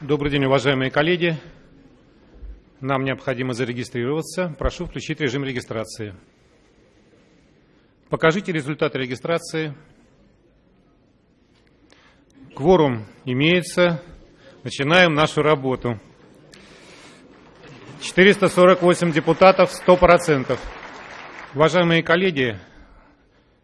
Добрый день, уважаемые коллеги. Нам необходимо зарегистрироваться. Прошу включить режим регистрации. Покажите результаты регистрации. Кворум имеется. Начинаем нашу работу. 448 депутатов, 100%. Уважаемые коллеги,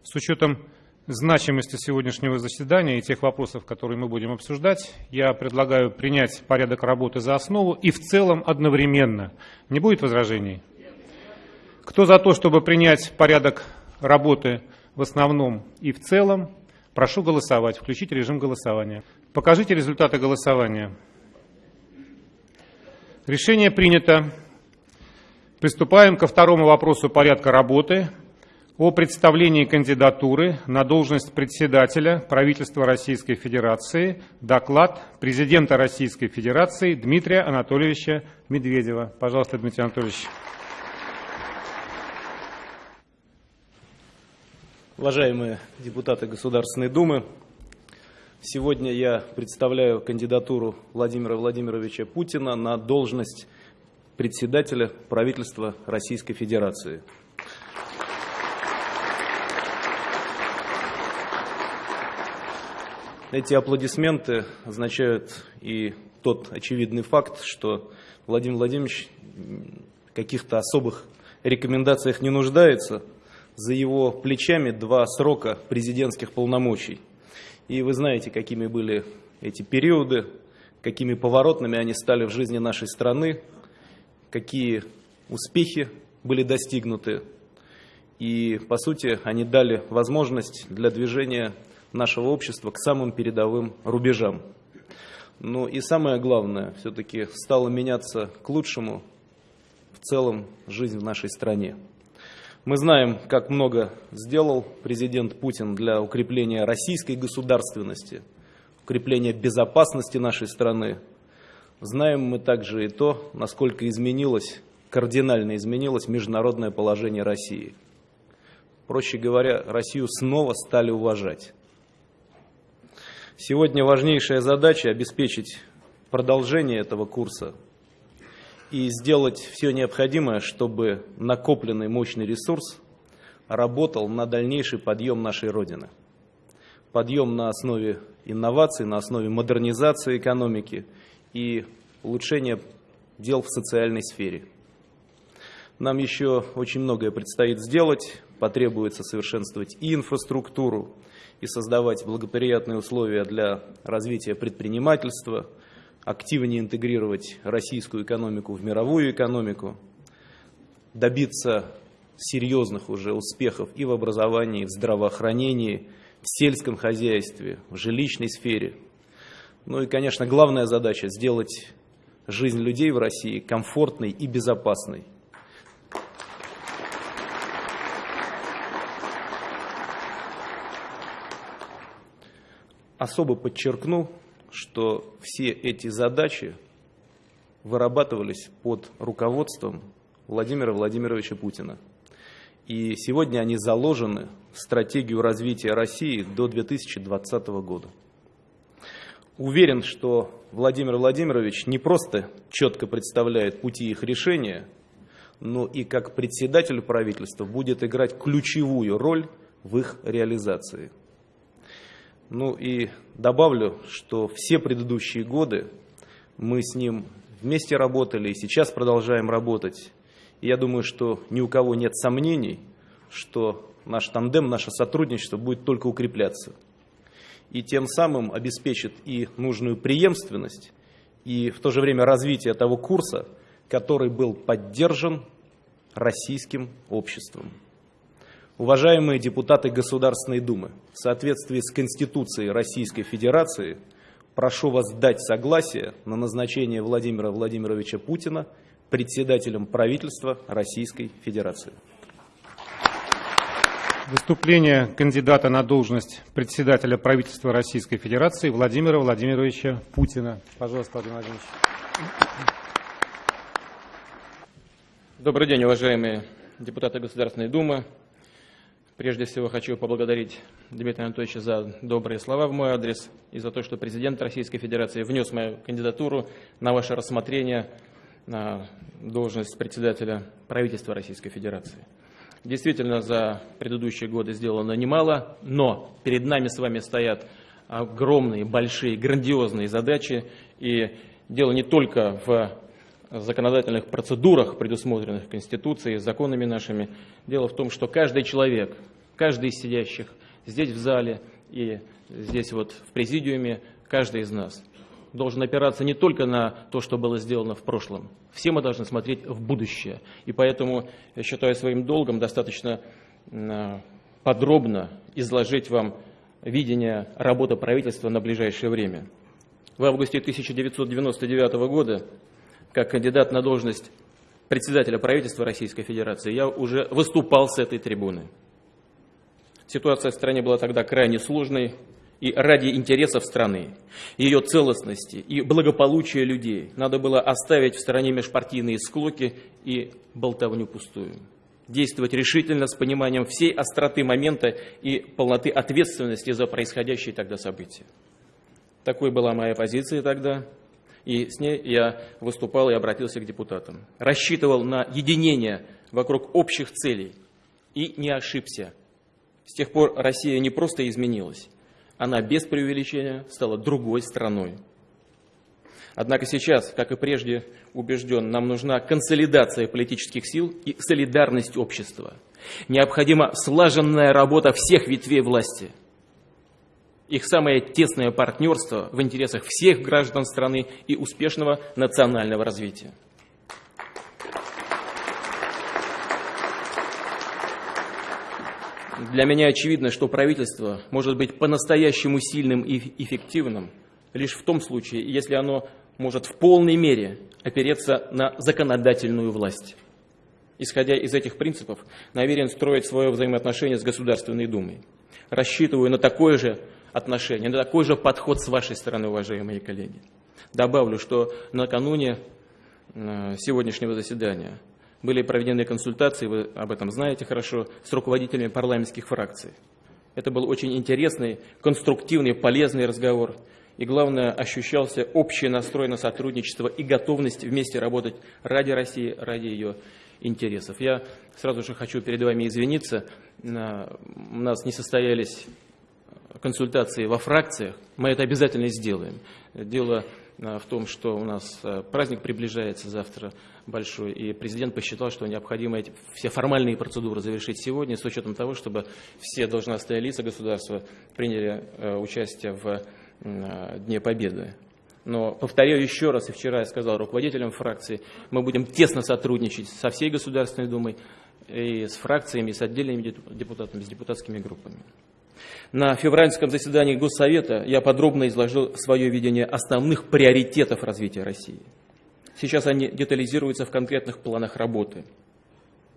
с учетом значимости сегодняшнего заседания и тех вопросов, которые мы будем обсуждать, я предлагаю принять порядок работы за основу и в целом одновременно. Не будет возражений? Кто за то, чтобы принять порядок работы в основном и в целом, прошу голосовать. Включить режим голосования. Покажите результаты голосования. Решение принято. Приступаем ко второму вопросу порядка работы о представлении кандидатуры на должность председателя правительства Российской Федерации. Доклад президента Российской Федерации Дмитрия Анатольевича Медведева. Пожалуйста, Дмитрий Анатольевич. Уважаемые депутаты Государственной Думы, сегодня я представляю кандидатуру Владимира Владимировича Путина на должность председателя правительства Российской Федерации. Эти аплодисменты означают и тот очевидный факт, что Владимир Владимирович в каких-то особых рекомендациях не нуждается. За его плечами два срока президентских полномочий. И вы знаете, какими были эти периоды, какими поворотными они стали в жизни нашей страны, какие успехи были достигнуты. И, по сути, они дали возможность для движения нашего общества к самым передовым рубежам. Ну и самое главное, все-таки стало меняться к лучшему в целом жизнь в нашей стране. Мы знаем, как много сделал президент Путин для укрепления российской государственности, укрепления безопасности нашей страны. Знаем мы также и то, насколько изменилось, кардинально изменилось международное положение России. Проще говоря, Россию снова стали уважать. Сегодня важнейшая задача – обеспечить продолжение этого курса и сделать все необходимое, чтобы накопленный мощный ресурс работал на дальнейший подъем нашей Родины. Подъем на основе инноваций, на основе модернизации экономики и улучшения дел в социальной сфере. Нам еще очень многое предстоит сделать, потребуется совершенствовать и инфраструктуру, и создавать благоприятные условия для развития предпринимательства, активнее интегрировать российскую экономику в мировую экономику, добиться серьезных уже успехов и в образовании, и в здравоохранении, в сельском хозяйстве, в жилищной сфере. Ну и, конечно, главная задача – сделать жизнь людей в России комфортной и безопасной – особо подчеркну, что все эти задачи вырабатывались под руководством Владимира Владимировича Путина. И сегодня они заложены в стратегию развития России до 2020 года. Уверен, что Владимир Владимирович не просто четко представляет пути их решения, но и как председатель правительства будет играть ключевую роль в их реализации. Ну и добавлю, что все предыдущие годы мы с ним вместе работали и сейчас продолжаем работать. И я думаю, что ни у кого нет сомнений, что наш тандем, наше сотрудничество будет только укрепляться. И тем самым обеспечит и нужную преемственность, и в то же время развитие того курса, который был поддержан российским обществом. Уважаемые депутаты Государственной Думы, в соответствии с Конституцией Российской Федерации прошу вас дать согласие на назначение Владимира Владимировича Путина председателем правительства Российской Федерации. Выступление кандидата на должность председателя правительства Российской Федерации Владимира Владимировича Путина. Пожалуйста, Владимир Владимирович. Добрый день, уважаемые депутаты Государственной Думы, Прежде всего хочу поблагодарить Дмитрия Анатольевича за добрые слова в мой адрес и за то, что президент Российской Федерации внес мою кандидатуру на ваше рассмотрение на должность председателя правительства Российской Федерации. Действительно, за предыдущие годы сделано немало, но перед нами с вами стоят огромные, большие, грандиозные задачи. И дело не только в законодательных процедурах, предусмотренных Конституцией, законами нашими. Дело в том, что каждый человек, каждый из сидящих здесь в зале и здесь вот в президиуме, каждый из нас должен опираться не только на то, что было сделано в прошлом. Все мы должны смотреть в будущее. И поэтому я считаю своим долгом достаточно подробно изложить вам видение работы правительства на ближайшее время. В августе 1999 года как кандидат на должность председателя правительства Российской Федерации, я уже выступал с этой трибуны. Ситуация в стране была тогда крайне сложной, и ради интересов страны, ее целостности и благополучия людей надо было оставить в стороне межпартийные склоки и болтовню пустую. Действовать решительно, с пониманием всей остроты момента и полноты ответственности за происходящие тогда события. Такой была моя позиция тогда, и с ней я выступал и обратился к депутатам. Рассчитывал на единение вокруг общих целей и не ошибся. С тех пор Россия не просто изменилась, она без преувеличения стала другой страной. Однако сейчас, как и прежде убежден, нам нужна консолидация политических сил и солидарность общества. Необходима слаженная работа всех ветвей власти – их самое тесное партнерство в интересах всех граждан страны и успешного национального развития. Для меня очевидно, что правительство может быть по-настоящему сильным и эффективным лишь в том случае, если оно может в полной мере опереться на законодательную власть. Исходя из этих принципов, намерен строить свое взаимоотношение с Государственной Думой. Рассчитываю на такое же отношение, на такой же подход с вашей стороны, уважаемые коллеги. Добавлю, что накануне э, сегодняшнего заседания были проведены консультации, вы об этом знаете хорошо, с руководителями парламентских фракций. Это был очень интересный, конструктивный, полезный разговор. И главное, ощущался общий настрой на сотрудничество и готовность вместе работать ради России, ради ее интересов. Я сразу же хочу перед вами извиниться. У нас не состоялись консультации во фракциях, мы это обязательно сделаем. Дело э, в том, что у нас э, праздник приближается завтра большой, и президент посчитал, что необходимо эти, все формальные процедуры завершить сегодня, с учетом того, чтобы все должностные лица государства приняли э, участие в Дне Победы. Но повторяю еще раз, и вчера я сказал руководителям фракции, мы будем тесно сотрудничать со всей Государственной Думой, и с фракциями, и с отдельными депутатами, с депутатскими группами. На февральском заседании Госсовета я подробно изложил свое видение основных приоритетов развития России. Сейчас они детализируются в конкретных планах работы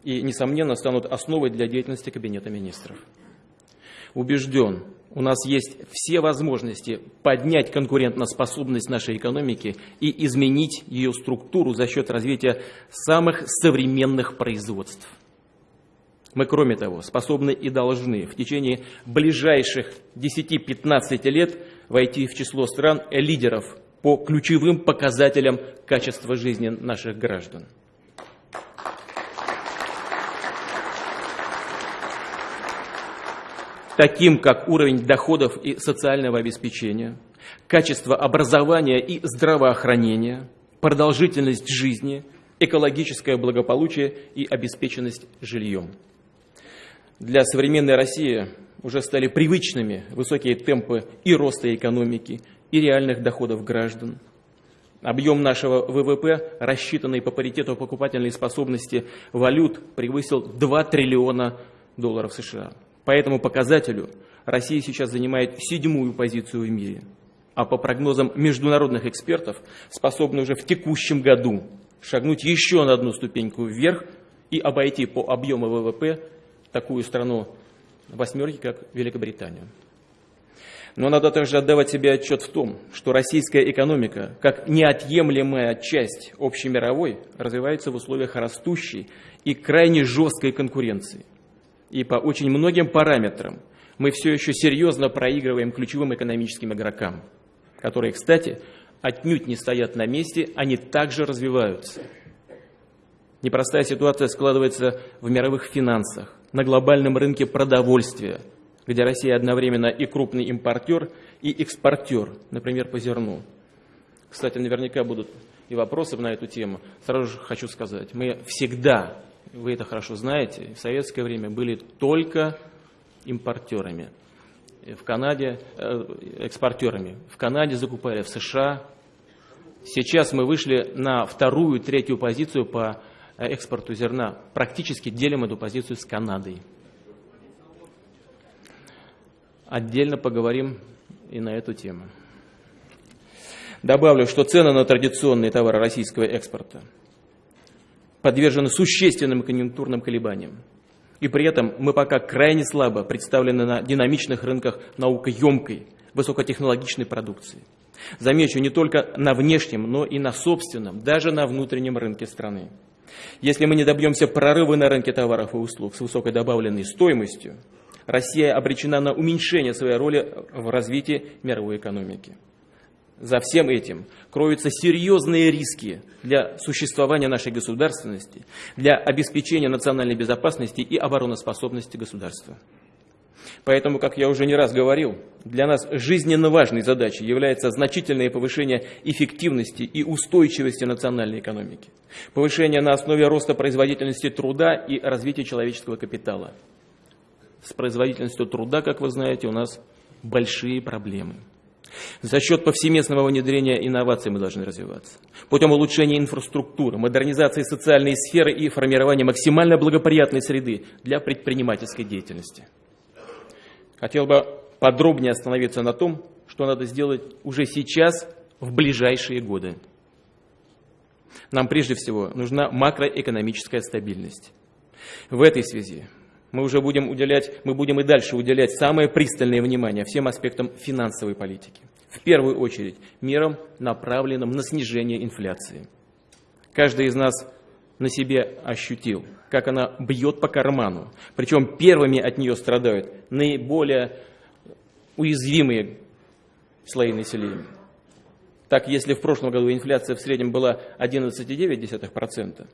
и, несомненно, станут основой для деятельности Кабинета министров. Убежден, у нас есть все возможности поднять конкурентоспособность нашей экономики и изменить ее структуру за счет развития самых современных производств – мы, кроме того, способны и должны в течение ближайших 10-15 лет войти в число стран лидеров по ключевым показателям качества жизни наших граждан. таким как уровень доходов и социального обеспечения, качество образования и здравоохранения, продолжительность жизни, экологическое благополучие и обеспеченность жильем для современной России уже стали привычными высокие темпы и роста экономики, и реальных доходов граждан. Объем нашего ВВП, рассчитанный по паритету покупательной способности валют, превысил 2 триллиона долларов США. По этому показателю Россия сейчас занимает седьмую позицию в мире, а по прогнозам международных экспертов способна уже в текущем году шагнуть еще на одну ступеньку вверх и обойти по объему ВВП такую страну восьмерки, как Великобританию. Но надо также отдавать себе отчет в том, что российская экономика, как неотъемлемая часть общемировой, развивается в условиях растущей и крайне жесткой конкуренции. и по очень многим параметрам мы все еще серьезно проигрываем ключевым экономическим игрокам, которые, кстати, отнюдь не стоят на месте, они также развиваются. Непростая ситуация складывается в мировых финансах, на глобальном рынке продовольствия, где Россия одновременно и крупный импортер, и экспортер, например, по зерну. Кстати, наверняка будут и вопросы на эту тему. Сразу же хочу сказать, мы всегда, вы это хорошо знаете, в советское время были только импортерами. В Канаде, э, экспортерами. В Канаде закупали, в США. Сейчас мы вышли на вторую, третью позицию по Э, экспорту зерна, практически делим эту позицию с Канадой. Отдельно поговорим и на эту тему. Добавлю, что цены на традиционные товары российского экспорта подвержены существенным конъюнктурным колебаниям. И при этом мы пока крайне слабо представлены на динамичных рынках наукоемкой, высокотехнологичной продукции. Замечу, не только на внешнем, но и на собственном, даже на внутреннем рынке страны. Если мы не добьемся прорыва на рынке товаров и услуг с высокой добавленной стоимостью, Россия обречена на уменьшение своей роли в развитии мировой экономики. За всем этим кроются серьезные риски для существования нашей государственности, для обеспечения национальной безопасности и обороноспособности государства. Поэтому, как я уже не раз говорил, для нас жизненно важной задачей является значительное повышение эффективности и устойчивости национальной экономики, повышение на основе роста производительности труда и развития человеческого капитала. С производительностью труда, как вы знаете, у нас большие проблемы. За счет повсеместного внедрения инноваций мы должны развиваться. Путем улучшения инфраструктуры, модернизации социальной сферы и формирования максимально благоприятной среды для предпринимательской деятельности. Хотел бы подробнее остановиться на том, что надо сделать уже сейчас, в ближайшие годы. Нам прежде всего нужна макроэкономическая стабильность. В этой связи мы уже будем уделять, мы будем и дальше уделять самое пристальное внимание всем аспектам финансовой политики. В первую очередь мерам, направленным на снижение инфляции. Каждый из нас на себе ощутил, как она бьет по карману. Причем первыми от нее страдают наиболее уязвимые слои населения. Так, если в прошлом году инфляция в среднем была 11,9%,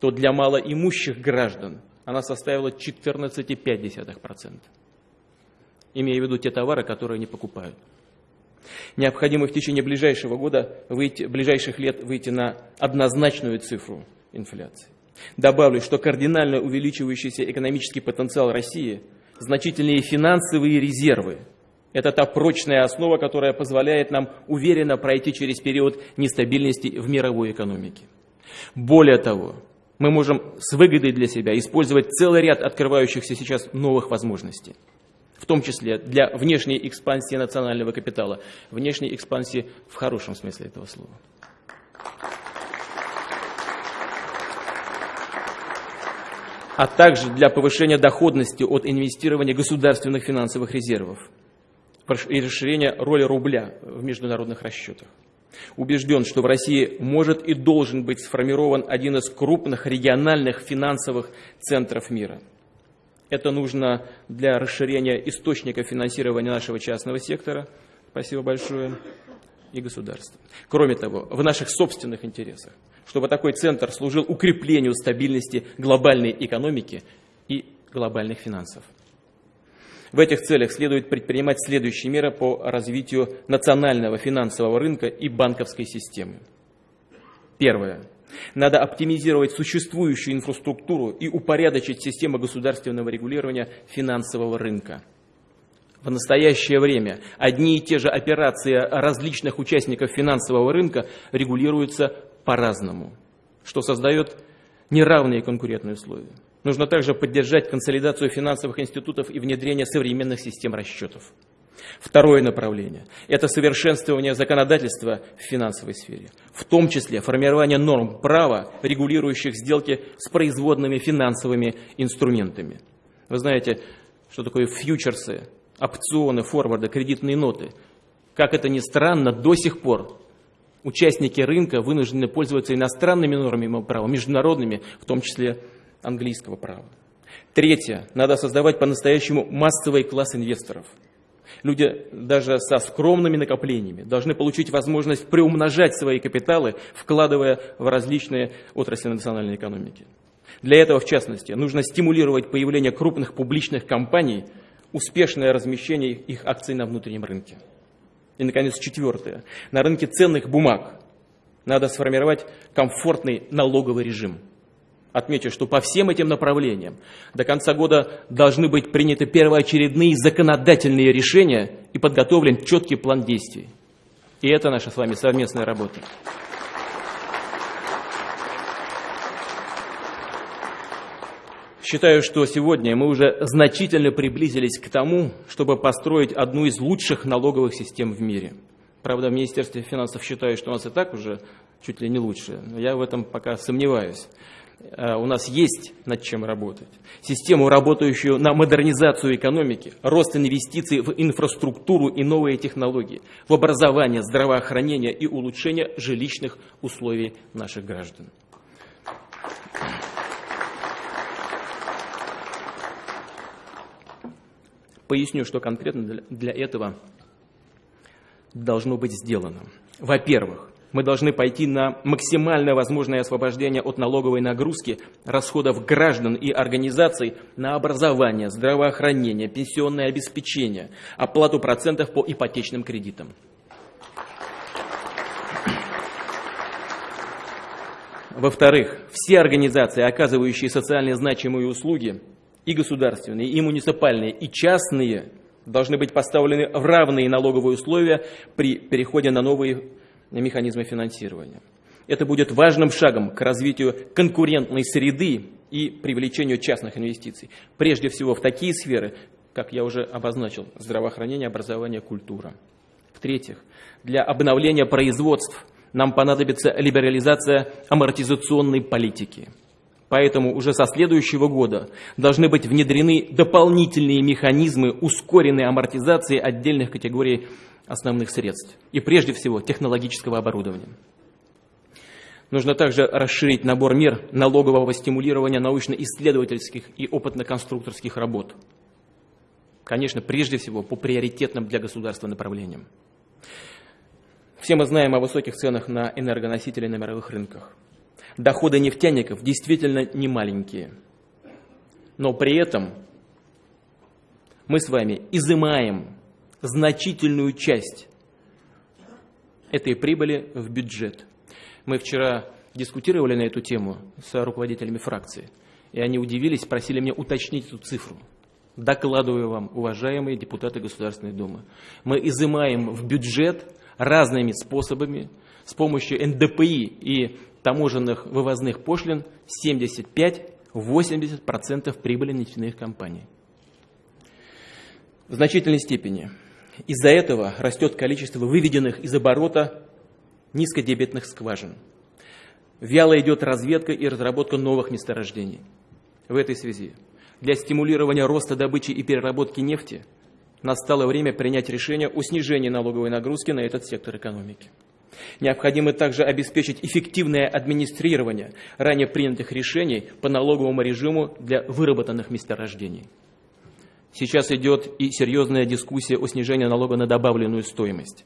то для малоимущих граждан она составила 14,5%. Имея в виду те товары, которые они покупают. Необходимо в течение ближайшего года, выйти, ближайших лет выйти на однозначную цифру инфляции. Добавлю, что кардинально увеличивающийся экономический потенциал России, значительные финансовые резервы – это та прочная основа, которая позволяет нам уверенно пройти через период нестабильности в мировой экономике. Более того, мы можем с выгодой для себя использовать целый ряд открывающихся сейчас новых возможностей, в том числе для внешней экспансии национального капитала, внешней экспансии в хорошем смысле этого слова. А также для повышения доходности от инвестирования государственных финансовых резервов и расширения роли рубля в международных расчетах. Убежден, что в России может и должен быть сформирован один из крупных региональных финансовых центров мира. Это нужно для расширения источников финансирования нашего частного сектора. Спасибо большое. И государства. Кроме того, в наших собственных интересах чтобы такой центр служил укреплению стабильности глобальной экономики и глобальных финансов. В этих целях следует предпринимать следующие меры по развитию национального финансового рынка и банковской системы. Первое. Надо оптимизировать существующую инфраструктуру и упорядочить систему государственного регулирования финансового рынка. В настоящее время одни и те же операции различных участников финансового рынка регулируются по-разному, что создает неравные конкурентные условия. Нужно также поддержать консолидацию финансовых институтов и внедрение современных систем расчетов. Второе направление – это совершенствование законодательства в финансовой сфере, в том числе формирование норм права, регулирующих сделки с производными финансовыми инструментами. Вы знаете, что такое фьючерсы, опционы, форварды, кредитные ноты. Как это ни странно, до сих пор участники рынка вынуждены пользоваться иностранными нормами права, международными, в том числе английского права. Третье. Надо создавать по-настоящему массовый класс инвесторов. Люди даже со скромными накоплениями должны получить возможность приумножать свои капиталы, вкладывая в различные отрасли национальной экономики. Для этого, в частности, нужно стимулировать появление крупных публичных компаний, успешное размещение их акций на внутреннем рынке. И, наконец, четвертое. На рынке ценных бумаг надо сформировать комфортный налоговый режим. Отмечу, что по всем этим направлениям до конца года должны быть приняты первоочередные законодательные решения и подготовлен четкий план действий. И это наша с вами совместная работа. Считаю, что сегодня мы уже значительно приблизились к тому, чтобы построить одну из лучших налоговых систем в мире. Правда, в Министерстве финансов считают, что у нас и так уже чуть ли не лучше. Но я в этом пока сомневаюсь. Э, у нас есть над чем работать. Систему, работающую на модернизацию экономики, рост инвестиций в инфраструктуру и новые технологии, в образование, здравоохранение и улучшение жилищных условий наших граждан. Поясню, что конкретно для этого должно быть сделано. Во-первых, мы должны пойти на максимально возможное освобождение от налоговой нагрузки расходов граждан и организаций на образование, здравоохранение, пенсионное обеспечение, оплату процентов по ипотечным кредитам. Во-вторых, все организации, оказывающие социально значимые услуги, и государственные, и муниципальные, и частные должны быть поставлены в равные налоговые условия при переходе на новые механизмы финансирования. Это будет важным шагом к развитию конкурентной среды и привлечению частных инвестиций. Прежде всего в такие сферы, как я уже обозначил, здравоохранение, образование, культура. В-третьих, для обновления производств нам понадобится либерализация амортизационной политики – Поэтому уже со следующего года должны быть внедрены дополнительные механизмы ускоренной амортизации отдельных категорий основных средств и прежде всего технологического оборудования. Нужно также расширить набор мер налогового стимулирования научно-исследовательских и опытно-конструкторских работ. Конечно, прежде всего по приоритетным для государства направлениям. Все мы знаем о высоких ценах на энергоносители на мировых рынках – доходы нефтяников действительно не маленькие. Но при этом мы с вами изымаем значительную часть этой прибыли в бюджет. Мы вчера дискутировали на эту тему с руководителями фракции, и они удивились, просили меня уточнить эту цифру. Докладываю вам, уважаемые депутаты Государственной Думы. Мы изымаем в бюджет разными способами, с помощью НДПИ и таможенных вывозных пошлин 75-80% прибыли нефтяных компаний. В значительной степени из-за этого растет количество выведенных из оборота низкодебетных скважин. Вяло идет разведка и разработка новых месторождений. В этой связи для стимулирования роста добычи и переработки нефти настало время принять решение о снижении налоговой нагрузки на этот сектор экономики. Необходимо также обеспечить эффективное администрирование ранее принятых решений по налоговому режиму для выработанных месторождений. Сейчас идет и серьезная дискуссия о снижении налога на добавленную стоимость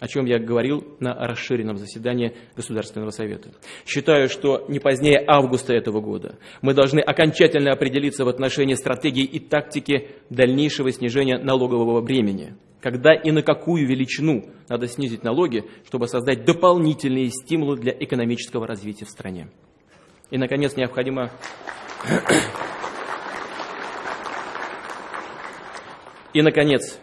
о чем я говорил на расширенном заседании Государственного Совета. Считаю, что не позднее августа этого года мы должны окончательно определиться в отношении стратегии и тактики дальнейшего снижения налогового бремени – когда и на какую величину надо снизить налоги, чтобы создать дополнительные стимулы для экономического развития в стране. И, наконец, необходимо И, наконец,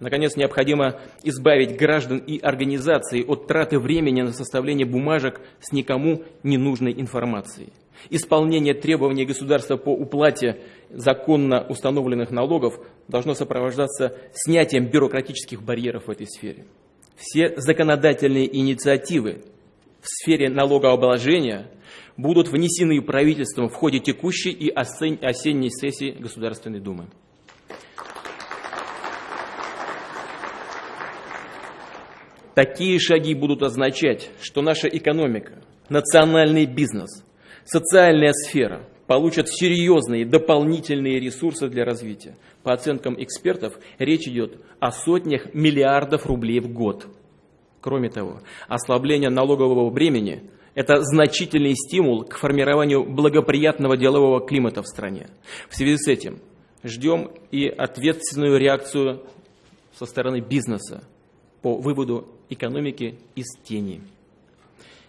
наконец, необходимо избавить граждан и организации от траты времени на составление бумажек с никому ненужной информацией. Исполнение требований государства по уплате законно установленных налогов должно сопровождаться снятием бюрократических барьеров в этой сфере. Все законодательные инициативы в сфере налогообложения будут внесены правительством в ходе текущей и осенней сессии Государственной Думы. Такие шаги будут означать, что наша экономика, национальный бизнес, социальная сфера, получат серьезные дополнительные ресурсы для развития. По оценкам экспертов, речь идет о сотнях миллиардов рублей в год. Кроме того, ослабление налогового бремени – это значительный стимул к формированию благоприятного делового климата в стране. В связи с этим ждем и ответственную реакцию со стороны бизнеса по выводу экономики из тени.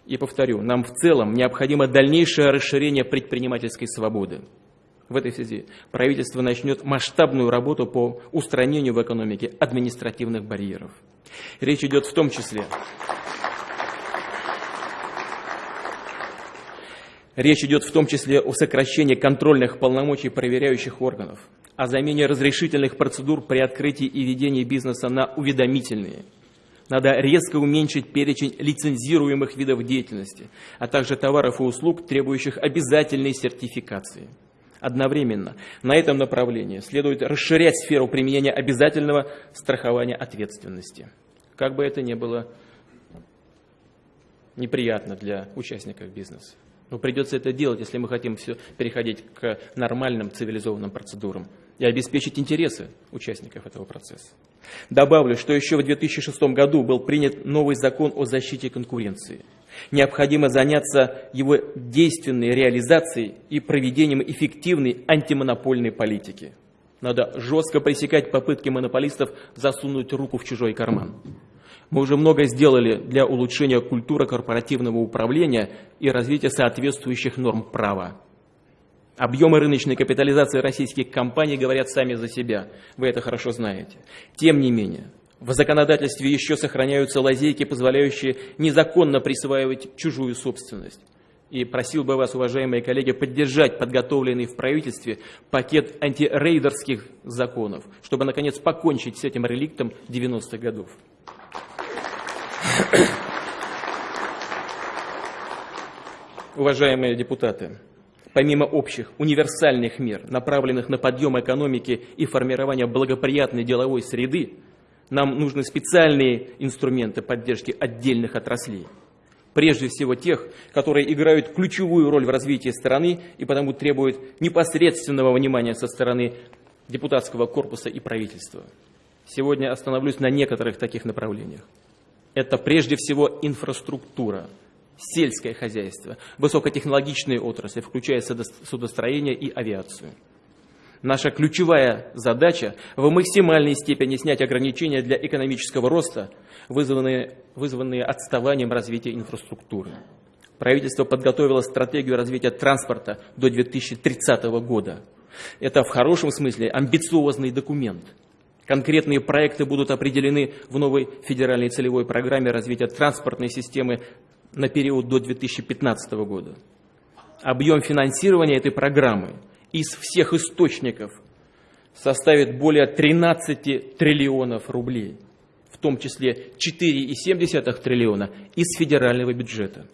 И повторю, нам в целом необходимо дальнейшее расширение предпринимательской свободы. В этой связи правительство начнет масштабную работу по устранению в экономике административных барьеров. Речь идет в том числе Речь идет в том числе о сокращении контрольных полномочий проверяющих органов, о замене разрешительных процедур при открытии и ведении бизнеса на уведомительные – надо резко уменьшить перечень лицензируемых видов деятельности, а также товаров и услуг, требующих обязательной сертификации. Одновременно на этом направлении следует расширять сферу применения обязательного страхования ответственности. Как бы это ни было неприятно для участников бизнеса. Но придется это делать, если мы хотим все переходить к нормальным цивилизованным процедурам и обеспечить интересы участников этого процесса. Добавлю, что еще в 2006 году был принят новый закон о защите конкуренции. Необходимо заняться его действенной реализацией и проведением эффективной антимонопольной политики. Надо жестко пресекать попытки монополистов засунуть руку в чужой карман. Мы уже много сделали для улучшения культуры корпоративного управления и развития соответствующих норм права. Объемы рыночной капитализации российских компаний говорят сами за себя, вы это хорошо знаете. Тем не менее, в законодательстве еще сохраняются лазейки, позволяющие незаконно присваивать чужую собственность. И просил бы вас, уважаемые коллеги, поддержать подготовленный в правительстве пакет антирейдерских законов, чтобы, наконец, покончить с этим реликтом 90-х годов. Уважаемые депутаты, Помимо общих универсальных мер, направленных на подъем экономики и формирование благоприятной деловой среды, нам нужны специальные инструменты поддержки отдельных отраслей. Прежде всего тех, которые играют ключевую роль в развитии страны и потому требуют непосредственного внимания со стороны депутатского корпуса и правительства. Сегодня остановлюсь на некоторых таких направлениях. Это прежде всего инфраструктура – сельское хозяйство, высокотехнологичные отрасли, включая судостроение и авиацию. Наша ключевая задача в максимальной степени снять ограничения для экономического роста, вызванные, вызванные отставанием развития инфраструктуры. Правительство подготовило стратегию развития транспорта до 2030 года. Это в хорошем смысле амбициозный документ. Конкретные проекты будут определены в новой федеральной целевой программе развития транспортной системы на период до 2015 года. Объем финансирования этой программы из всех источников составит более 13 триллионов рублей, в том числе 4,7 триллиона из федерального бюджета.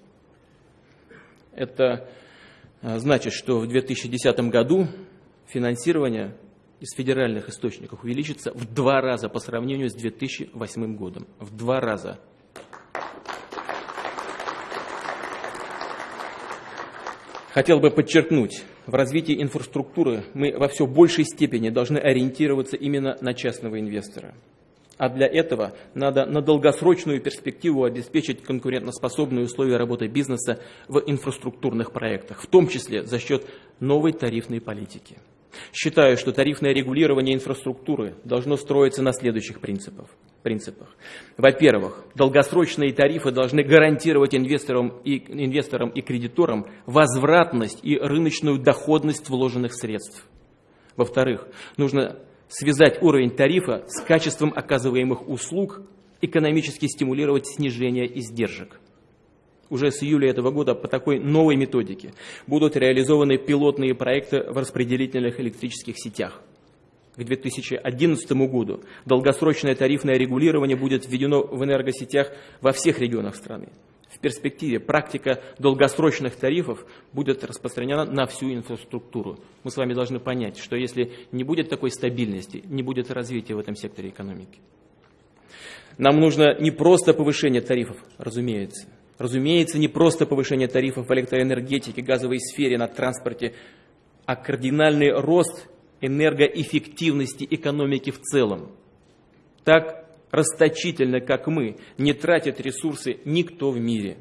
Это а, значит, что в 2010 году финансирование из федеральных источников увеличится в два раза по сравнению с 2008 годом. В два раза. Хотел бы подчеркнуть, в развитии инфраструктуры мы во все большей степени должны ориентироваться именно на частного инвестора. А для этого надо на долгосрочную перспективу обеспечить конкурентоспособные условия работы бизнеса в инфраструктурных проектах, в том числе за счет новой тарифной политики. Считаю, что тарифное регулирование инфраструктуры должно строиться на следующих принципах. Во-первых, долгосрочные тарифы должны гарантировать инвесторам и, инвесторам и кредиторам возвратность и рыночную доходность вложенных средств. Во-вторых, нужно связать уровень тарифа с качеством оказываемых услуг, экономически стимулировать снижение издержек уже с июля этого года по такой новой методике будут реализованы пилотные проекты в распределительных электрических сетях. К 2011 году долгосрочное тарифное регулирование будет введено в энергосетях во всех регионах страны. В перспективе практика долгосрочных тарифов будет распространена на всю инфраструктуру. Мы с вами должны понять, что если не будет такой стабильности, не будет развития в этом секторе экономики. Нам нужно не просто повышение тарифов, разумеется, Разумеется, не просто повышение тарифов в электроэнергетике, газовой сфере, на транспорте, а кардинальный рост энергоэффективности экономики в целом. Так расточительно, как мы, не тратит ресурсы никто в мире.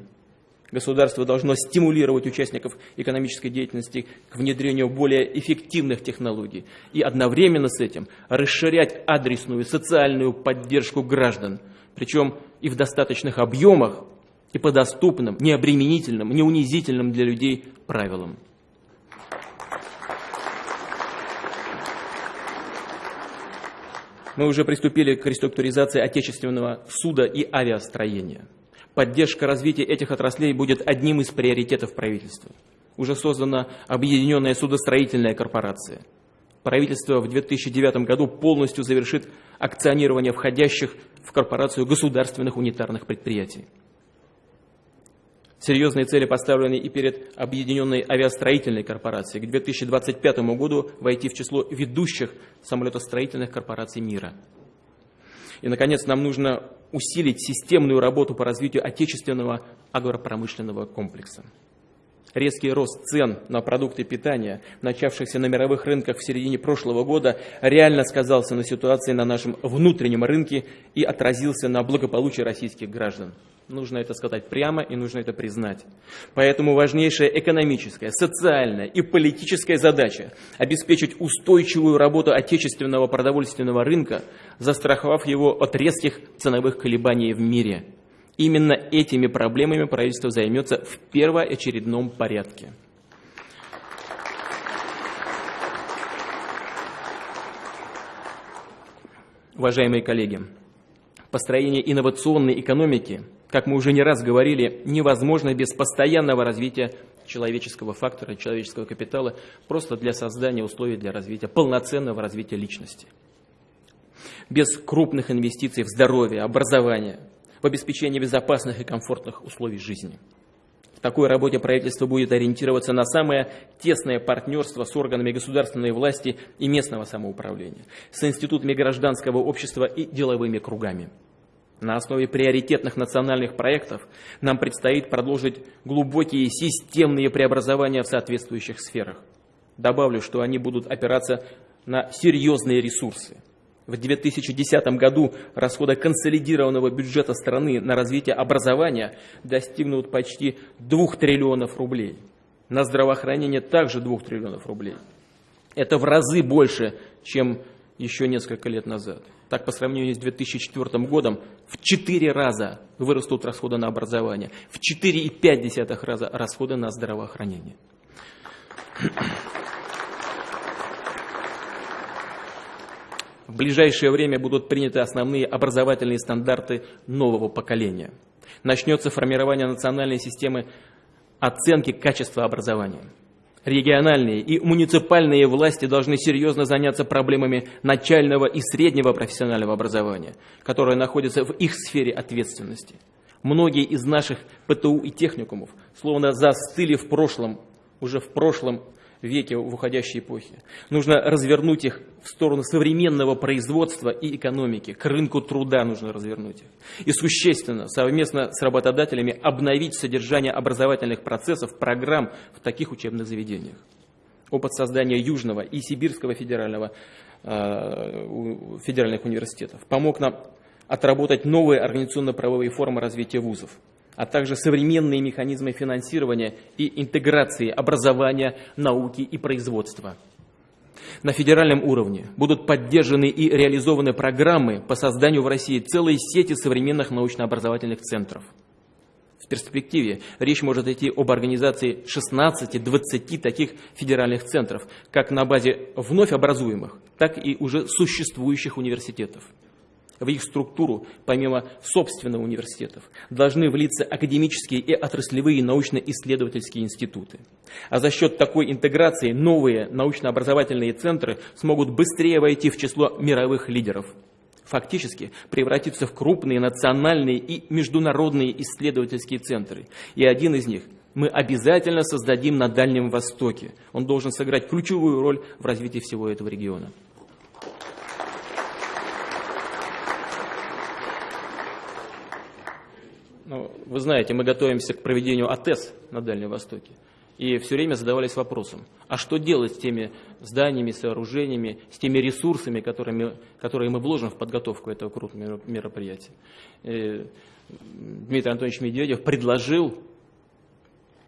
Государство должно стимулировать участников экономической деятельности к внедрению более эффективных технологий и одновременно с этим расширять адресную социальную поддержку граждан, причем и в достаточных объемах, и по доступным, необременительным, неунизительным для людей правилам. Мы уже приступили к реструктуризации отечественного суда и авиастроения. Поддержка развития этих отраслей будет одним из приоритетов правительства. Уже создана Объединенная судостроительная корпорация. Правительство в 2009 году полностью завершит акционирование входящих в корпорацию государственных унитарных предприятий. Серьезные цели поставлены и перед Объединенной авиастроительной корпорацией к 2025 году войти в число ведущих самолетостроительных корпораций мира. И, наконец, нам нужно усилить системную работу по развитию отечественного агропромышленного комплекса. Резкий рост цен на продукты питания, начавшихся на мировых рынках в середине прошлого года, реально сказался на ситуации на нашем внутреннем рынке и отразился на благополучии российских граждан. Нужно это сказать прямо и нужно это признать. Поэтому важнейшая экономическая, социальная и политическая задача – обеспечить устойчивую работу отечественного продовольственного рынка, застраховав его от резких ценовых колебаний в мире. Именно этими проблемами правительство займется в первоочередном порядке. Уважаемые коллеги, построение инновационной экономики – как мы уже не раз говорили, невозможно без постоянного развития человеческого фактора, человеческого капитала, просто для создания условий для развития, полноценного развития личности. Без крупных инвестиций в здоровье, образование, в обеспечение безопасных и комфортных условий жизни. В такой работе правительство будет ориентироваться на самое тесное партнерство с органами государственной власти и местного самоуправления, с институтами гражданского общества и деловыми кругами. На основе приоритетных национальных проектов нам предстоит продолжить глубокие системные преобразования в соответствующих сферах. Добавлю, что они будут опираться на серьезные ресурсы. В 2010 году расходы консолидированного бюджета страны на развитие образования достигнут почти 2 триллионов рублей. На здравоохранение также 2 триллионов рублей. Это в разы больше, чем еще несколько лет назад. Так, по сравнению с 2004 годом, в 4 раза вырастут расходы на образование, в 4,5 раза расходы на здравоохранение. В ближайшее время будут приняты основные образовательные стандарты нового поколения. Начнется формирование национальной системы оценки качества образования – региональные и муниципальные власти должны серьезно заняться проблемами начального и среднего профессионального образования, которое находится в их сфере ответственности. Многие из наших ПТУ и техникумов словно застыли в прошлом, уже в прошлом веке в уходящей эпохе. Нужно развернуть их в сторону современного производства и экономики, к рынку труда нужно развернуть их. И существенно, совместно с работодателями, обновить содержание образовательных процессов, программ в таких учебных заведениях. Опыт создания Южного и Сибирского федерального, э, федеральных университетов помог нам отработать новые организационно-правовые формы развития вузов а также современные механизмы финансирования и интеграции образования, науки и производства. На федеральном уровне будут поддержаны и реализованы программы по созданию в России целой сети современных научно-образовательных центров. В перспективе речь может идти об организации 16-20 таких федеральных центров, как на базе вновь образуемых, так и уже существующих университетов в их структуру, помимо собственных университетов, должны влиться академические и отраслевые научно-исследовательские институты. А за счет такой интеграции новые научно-образовательные центры смогут быстрее войти в число мировых лидеров. Фактически превратиться в крупные национальные и международные исследовательские центры. И один из них мы обязательно создадим на Дальнем Востоке. Он должен сыграть ключевую роль в развитии всего этого региона. Ну, вы знаете, мы готовимся к проведению АТЭС на Дальнем Востоке. И все время задавались вопросом, а что делать с теми зданиями, сооружениями, с теми ресурсами, которыми, которые мы вложим в подготовку этого крупного мероприятия. И э, Дмитрий Анатольевич Медведев предложил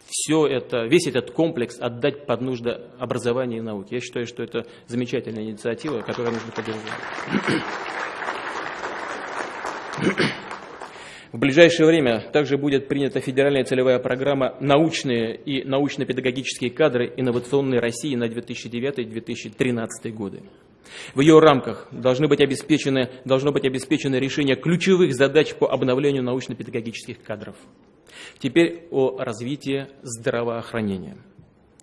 все это, весь этот комплекс отдать под нужды образования и науки. Я считаю, что это замечательная инициатива, которую нужно поддержать. В ближайшее время также будет принята федеральная целевая программа «Научные и научно-педагогические кадры инновационной России на 2009-2013 годы». В ее рамках должны быть обеспечены, должно быть обеспечено решение ключевых задач по обновлению научно-педагогических кадров. Теперь о развитии здравоохранения.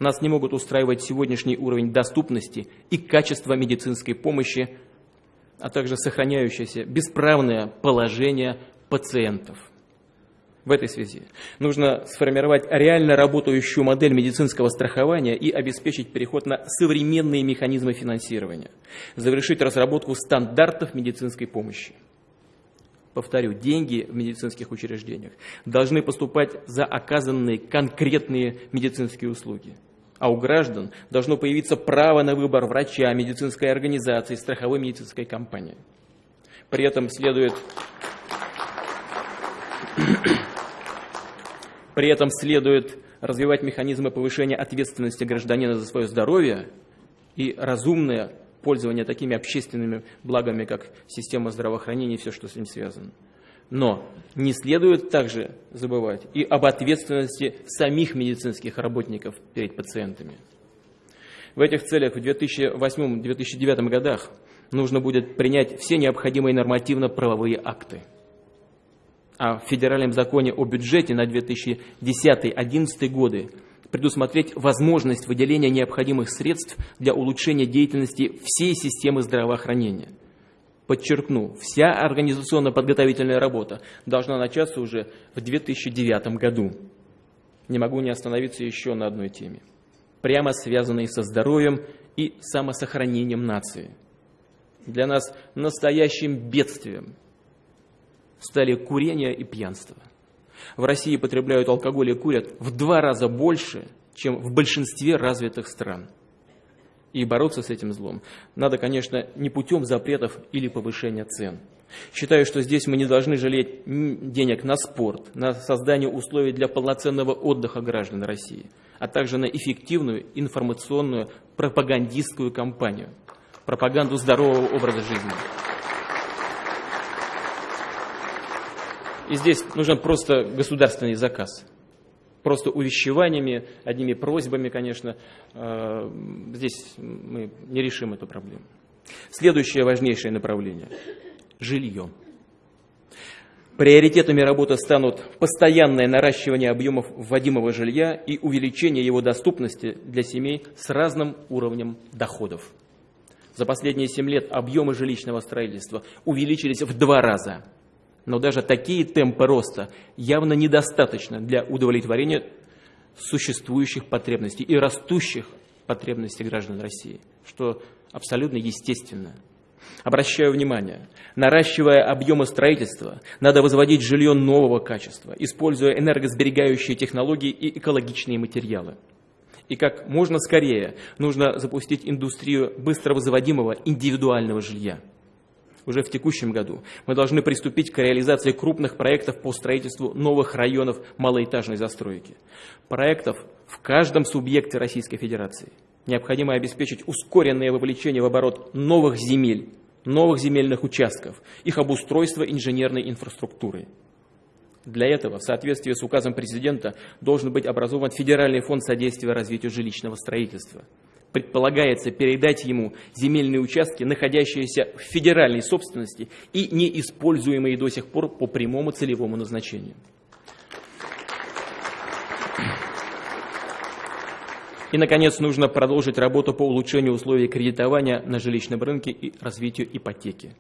Нас не могут устраивать сегодняшний уровень доступности и качества медицинской помощи, а также сохраняющееся бесправное положение пациентов. В этой связи нужно сформировать реально работающую модель медицинского страхования и обеспечить переход на современные механизмы финансирования, завершить разработку стандартов медицинской помощи. Повторю, деньги в медицинских учреждениях должны поступать за оказанные конкретные медицинские услуги. А у граждан должно появиться право на выбор врача, медицинской организации, страховой медицинской компании. При этом следует при этом следует развивать механизмы повышения ответственности гражданина за свое здоровье и разумное пользование такими общественными благами, как система здравоохранения и все, что с ним связано. Но не следует также забывать и об ответственности самих медицинских работников перед пациентами. В этих целях в 2008-2009 годах нужно будет принять все необходимые нормативно-правовые акты – в Федеральном законе о бюджете на 2010-2011 годы предусмотреть возможность выделения необходимых средств для улучшения деятельности всей системы здравоохранения. Подчеркну, вся организационно-подготовительная работа должна начаться уже в 2009 году. Не могу не остановиться еще на одной теме, прямо связанной со здоровьем и самосохранением нации. Для нас настоящим бедствием – стали курение и пьянство. В России потребляют алкоголь и курят в два раза больше, чем в большинстве развитых стран. И бороться с этим злом надо, конечно, не путем запретов или повышения цен. Считаю, что здесь мы не должны жалеть денег на спорт, на создание условий для полноценного отдыха граждан России, а также на эффективную информационную пропагандистскую кампанию, пропаганду здорового образа жизни. И здесь нужен просто государственный заказ. Просто увещеваниями, одними просьбами, конечно, э, здесь мы не решим эту проблему. Следующее важнейшее направление – жилье. Приоритетами работы станут постоянное наращивание объемов вводимого жилья и увеличение его доступности для семей с разным уровнем доходов. За последние 7 лет объемы жилищного строительства увеличились в два раза – но даже такие темпы роста явно недостаточно для удовлетворения существующих потребностей и растущих потребностей граждан России, что абсолютно естественно. Обращаю внимание, наращивая объемы строительства, надо возводить жилье нового качества, используя энергосберегающие технологии и экологичные материалы. И как можно скорее нужно запустить индустрию быстро возводимого индивидуального жилья – уже в текущем году мы должны приступить к реализации крупных проектов по строительству новых районов малоэтажной застройки. Проектов в каждом субъекте Российской Федерации. Необходимо обеспечить ускоренное вовлечение в оборот новых земель, новых земельных участков, их обустройство инженерной инфраструктуры. Для этого, в соответствии с указом президента, должен быть образован Федеральный фонд содействия развитию жилищного строительства – предполагается передать ему земельные участки, находящиеся в федеральной собственности и неиспользуемые до сих пор по прямому целевому назначению. И, наконец, нужно продолжить работу по улучшению условий кредитования на жилищном рынке и развитию ипотеки.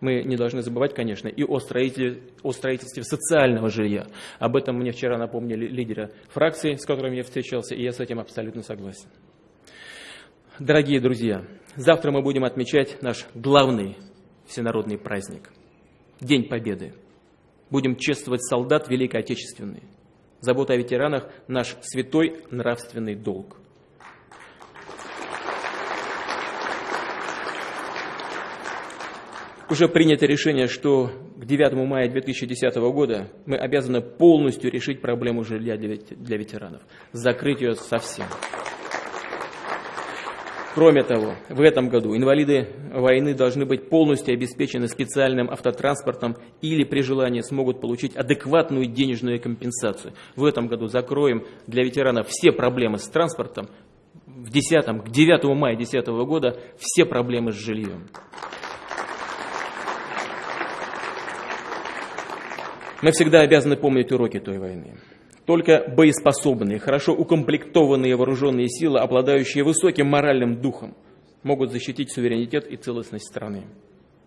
Мы не должны забывать, конечно, и о строительстве, о строительстве социального жилья. Об этом мне вчера напомнили лидеры фракции, с которыми я встречался, и я с этим абсолютно согласен. Дорогие друзья, завтра мы будем отмечать наш главный всенародный праздник – День Победы. Будем чествовать солдат Великой Отечественной. Забота о ветеранах – наш святой нравственный долг. Уже принято решение, что к 9 мая 2010 года мы обязаны полностью решить проблему жилья для ветеранов, закрыть ее совсем. Кроме того, в этом году инвалиды войны должны быть полностью обеспечены специальным автотранспортом или при желании смогут получить адекватную денежную компенсацию. В этом году закроем для ветеранов все проблемы с транспортом. В 10, к 9 мая 2010 года все проблемы с жильем. Мы всегда обязаны помнить уроки той войны. Только боеспособные, хорошо укомплектованные вооруженные силы, обладающие высоким моральным духом, могут защитить суверенитет и целостность страны.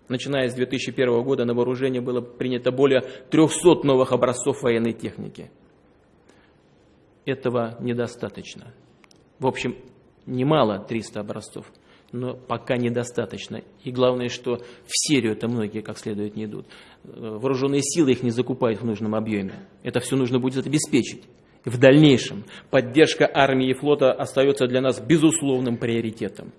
Начиная с 2001 года на вооружение было принято более 300 новых образцов военной техники. Этого недостаточно. В общем, немало 300 образцов но пока недостаточно. И главное, что в серию это многие как следует не идут. Э, вооруженные силы их не закупают в нужном объеме. Это все нужно будет обеспечить. В дальнейшем поддержка армии и флота остается для нас безусловным приоритетом.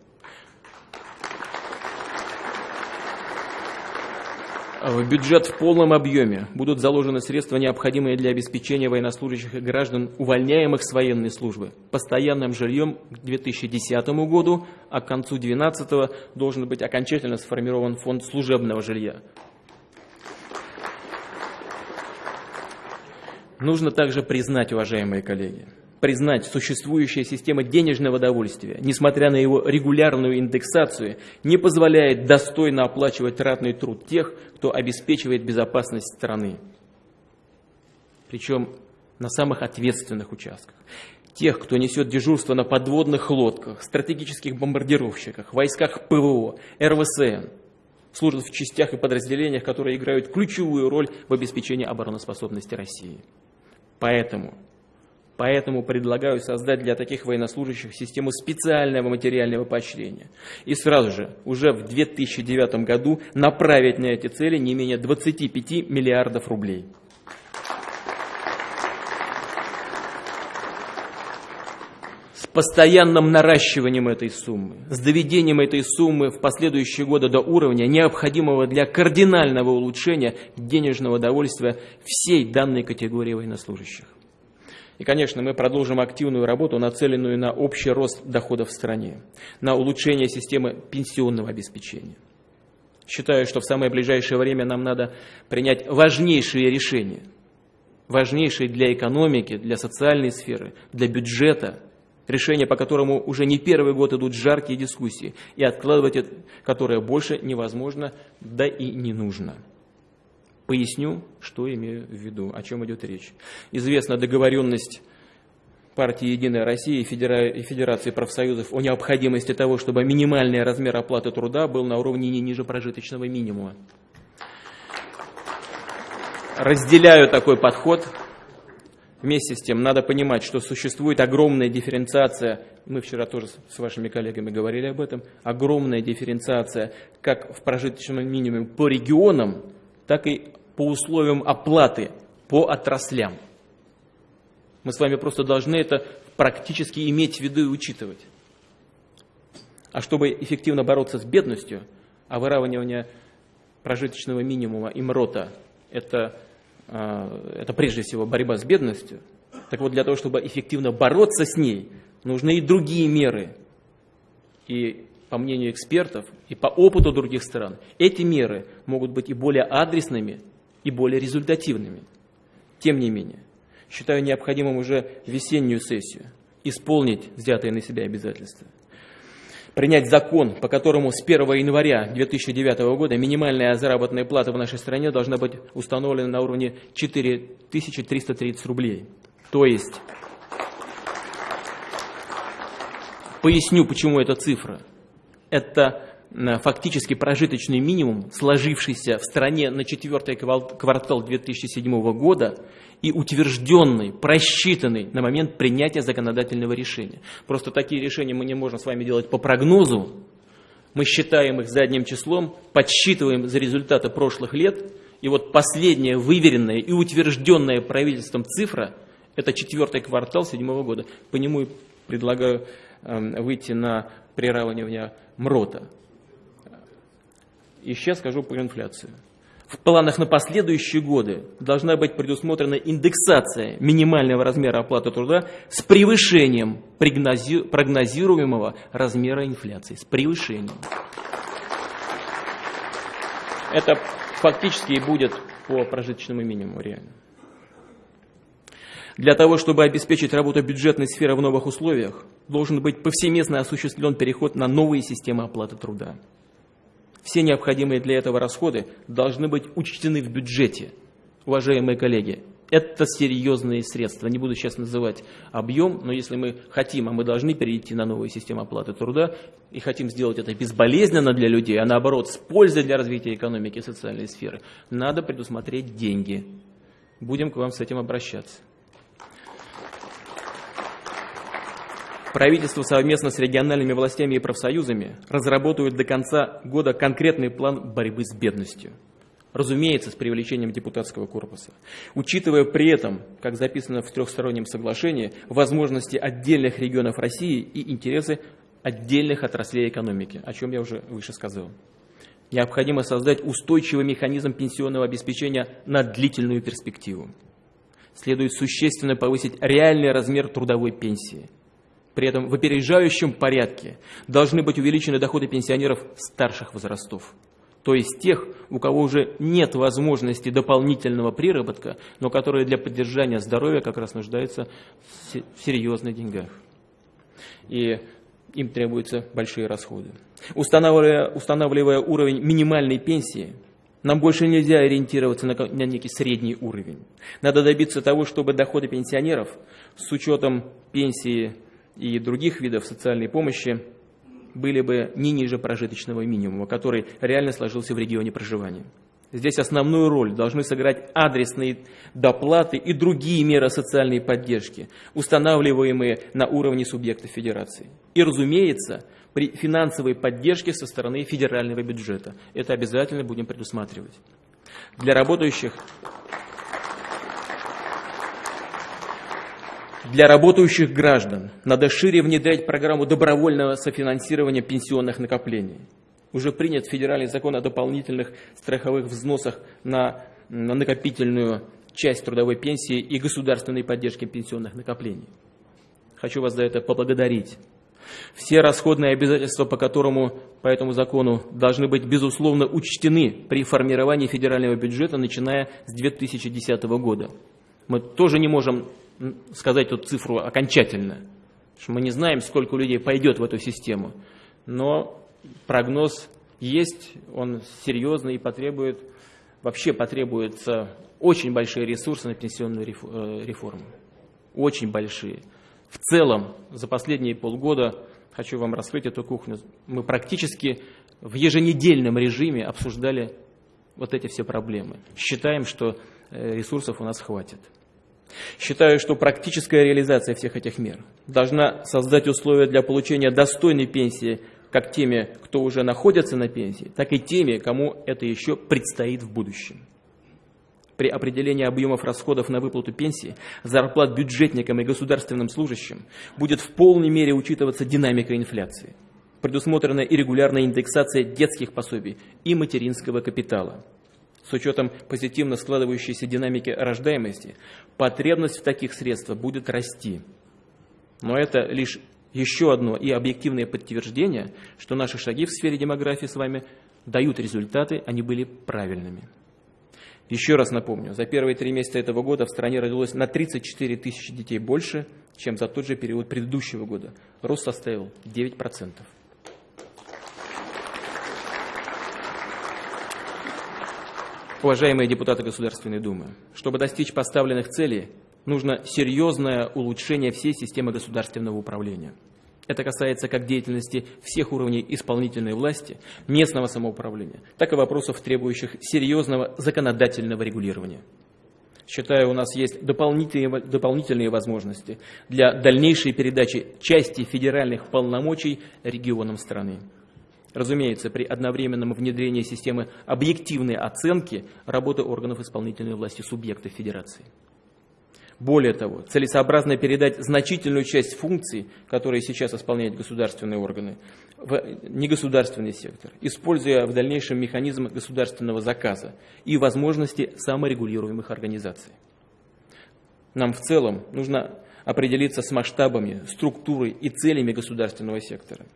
В бюджет в полном объеме будут заложены средства, необходимые для обеспечения военнослужащих и граждан, увольняемых с военной службы, постоянным жильем к 2010 году, а к концу 2012 должен быть окончательно сформирован фонд служебного жилья. Нужно также признать, уважаемые коллеги, признать существующая система денежного довольствия, несмотря на его регулярную индексацию, не позволяет достойно оплачивать ратный труд тех, кто обеспечивает безопасность страны. Причем на самых ответственных участках. Тех, кто несет дежурство на подводных лодках, стратегических бомбардировщиках, войсках ПВО, РВСН, служат в частях и подразделениях, которые играют ключевую роль в обеспечении обороноспособности России. Поэтому Поэтому предлагаю создать для таких военнослужащих систему специального материального поощрения. И сразу же, уже в 2009 году, направить на эти цели не менее 25 миллиардов рублей. С постоянным наращиванием этой суммы, с доведением этой суммы в последующие годы до уровня, необходимого для кардинального улучшения денежного довольствия всей данной категории военнослужащих. И, конечно, мы продолжим активную работу, нацеленную на общий рост доходов в стране, на улучшение системы пенсионного обеспечения. Считаю, что в самое ближайшее время нам надо принять важнейшие решения, важнейшие для экономики, для социальной сферы, для бюджета, решения, по которому уже не первый год идут жаркие дискуссии, и откладывать которые больше невозможно, да и не нужно. Поясню, что имею в виду, о чем идет речь. Известна договоренность партии «Единая Россия» и Федерации профсоюзов о необходимости того, чтобы минимальный размер оплаты труда был на уровне не ниже прожиточного минимума. Разделяю такой подход. Вместе с тем надо понимать, что существует огромная дифференциация, мы вчера тоже с вашими коллегами говорили об этом, огромная дифференциация как в прожиточном минимуме по регионам, так и по условиям оплаты по отраслям. Мы с вами просто должны это практически иметь в виду и учитывать. А чтобы эффективно бороться с бедностью, а выравнивание прожиточного минимума и МРОТа это, а, это прежде всего борьба с бедностью, так вот для того, чтобы эффективно бороться с ней, нужны и другие меры. И по мнению экспертов и по опыту других стран, эти меры могут быть и более адресными, и более результативными. Тем не менее, считаю необходимым уже весеннюю сессию исполнить взятые на себя обязательства. Принять закон, по которому с 1 января 2009 года минимальная заработная плата в нашей стране должна быть установлена на уровне 4330 рублей. То есть, поясню, почему эта цифра. Это фактически прожиточный минимум, сложившийся в стране на четвертый квартал 2007 года и утвержденный, просчитанный на момент принятия законодательного решения. Просто такие решения мы не можем с вами делать по прогнозу, мы считаем их задним числом, подсчитываем за результаты прошлых лет, и вот последняя выверенная и утвержденная правительством цифра – Это четвертый квартал седьмого года. По нему предлагаю эм, выйти на приравнивание МРОТа. И сейчас скажу про инфляцию. В планах на последующие годы должна быть предусмотрена индексация минимального размера оплаты труда с превышением прогнозируемого размера инфляции. С превышением. Это фактически и будет по прожиточному минимуму реально. Для того, чтобы обеспечить работу бюджетной сферы в новых условиях, должен быть повсеместно осуществлен переход на новые системы оплаты труда. Все необходимые для этого расходы должны быть учтены в бюджете, уважаемые коллеги. Это серьезные средства. Не буду сейчас называть объем, но если мы хотим, а мы должны перейти на новую систему оплаты труда, и хотим сделать это безболезненно для людей, а наоборот, с пользой для развития экономики и социальной сферы, надо предусмотреть деньги. Будем к вам с этим обращаться. Правительство совместно с региональными властями и профсоюзами разработают до конца года конкретный план борьбы с бедностью. Разумеется, с привлечением депутатского корпуса. Учитывая при этом, как записано в трехстороннем соглашении, возможности отдельных регионов России и интересы отдельных отраслей экономики, о чем я уже выше сказал. Необходимо создать устойчивый механизм пенсионного обеспечения на длительную перспективу. Следует существенно повысить реальный размер трудовой пенсии – при этом в опережающем порядке должны быть увеличены доходы пенсионеров старших возрастов. То есть тех, у кого уже нет возможности дополнительного приработка, но которые для поддержания здоровья как раз нуждаются в серьезных деньгах. И им требуются большие расходы. Устанавливая, устанавливая уровень минимальной пенсии, нам больше нельзя ориентироваться на, на некий средний уровень. Надо добиться того, чтобы доходы пенсионеров с учетом пенсии и других видов социальной помощи были бы не ниже прожиточного минимума, который реально сложился в регионе проживания. Здесь основную роль должны сыграть адресные доплаты и другие меры социальной поддержки, устанавливаемые на уровне субъекта федерации. И, разумеется, при финансовой поддержке со стороны федерального бюджета. Это обязательно будем предусматривать. Для работающих Для работающих граждан надо шире внедрять программу добровольного софинансирования пенсионных накоплений. Уже принят федеральный закон о дополнительных страховых взносах на, на накопительную часть трудовой пенсии и государственной поддержки пенсионных накоплений. Хочу вас за это поблагодарить. Все расходные обязательства, по, которому, по этому закону, должны быть, безусловно, учтены при формировании федерального бюджета, начиная с 2010 года. Мы тоже не можем сказать эту цифру окончательно. что мы не знаем, сколько людей пойдет в эту систему. Но прогноз есть, он серьезный и потребует, вообще потребуется очень большие ресурсы на пенсионную э, реформу. Очень большие. В целом, за последние полгода, хочу вам раскрыть эту кухню, мы практически в еженедельном режиме обсуждали вот эти все проблемы. Считаем, что э, ресурсов у нас хватит. Считаю, что практическая реализация всех этих мер должна создать условия для получения достойной пенсии как теми, кто уже находится на пенсии, так и теми, кому это еще предстоит в будущем. При определении объемов расходов на выплату пенсии, зарплат бюджетникам и государственным служащим будет в полной мере учитываться динамика инфляции. Предусмотрена и регулярная индексация детских пособий и материнского капитала – с учетом позитивно складывающейся динамики рождаемости, потребность в таких средствах будет расти. Но это лишь еще одно и объективное подтверждение, что наши шаги в сфере демографии с вами дают результаты, они были правильными. Еще раз напомню, за первые три месяца этого года в стране родилось на 34 тысячи детей больше, чем за тот же период предыдущего года. Рост составил 9%. Уважаемые депутаты Государственной Думы, чтобы достичь поставленных целей, нужно серьезное улучшение всей системы государственного управления. Это касается как деятельности всех уровней исполнительной власти, местного самоуправления, так и вопросов, требующих серьезного законодательного регулирования. Считаю, у нас есть дополнительные, дополнительные возможности для дальнейшей передачи части федеральных полномочий регионам страны. Разумеется, при одновременном внедрении системы объективной оценки работы органов исполнительной власти субъектов Федерации. Более того, целесообразно передать значительную часть функций, которые сейчас исполняют государственные органы, в негосударственный сектор, используя в дальнейшем механизм государственного заказа и возможности саморегулируемых организаций. Нам в целом нужно определиться с масштабами, структурой и целями государственного сектора.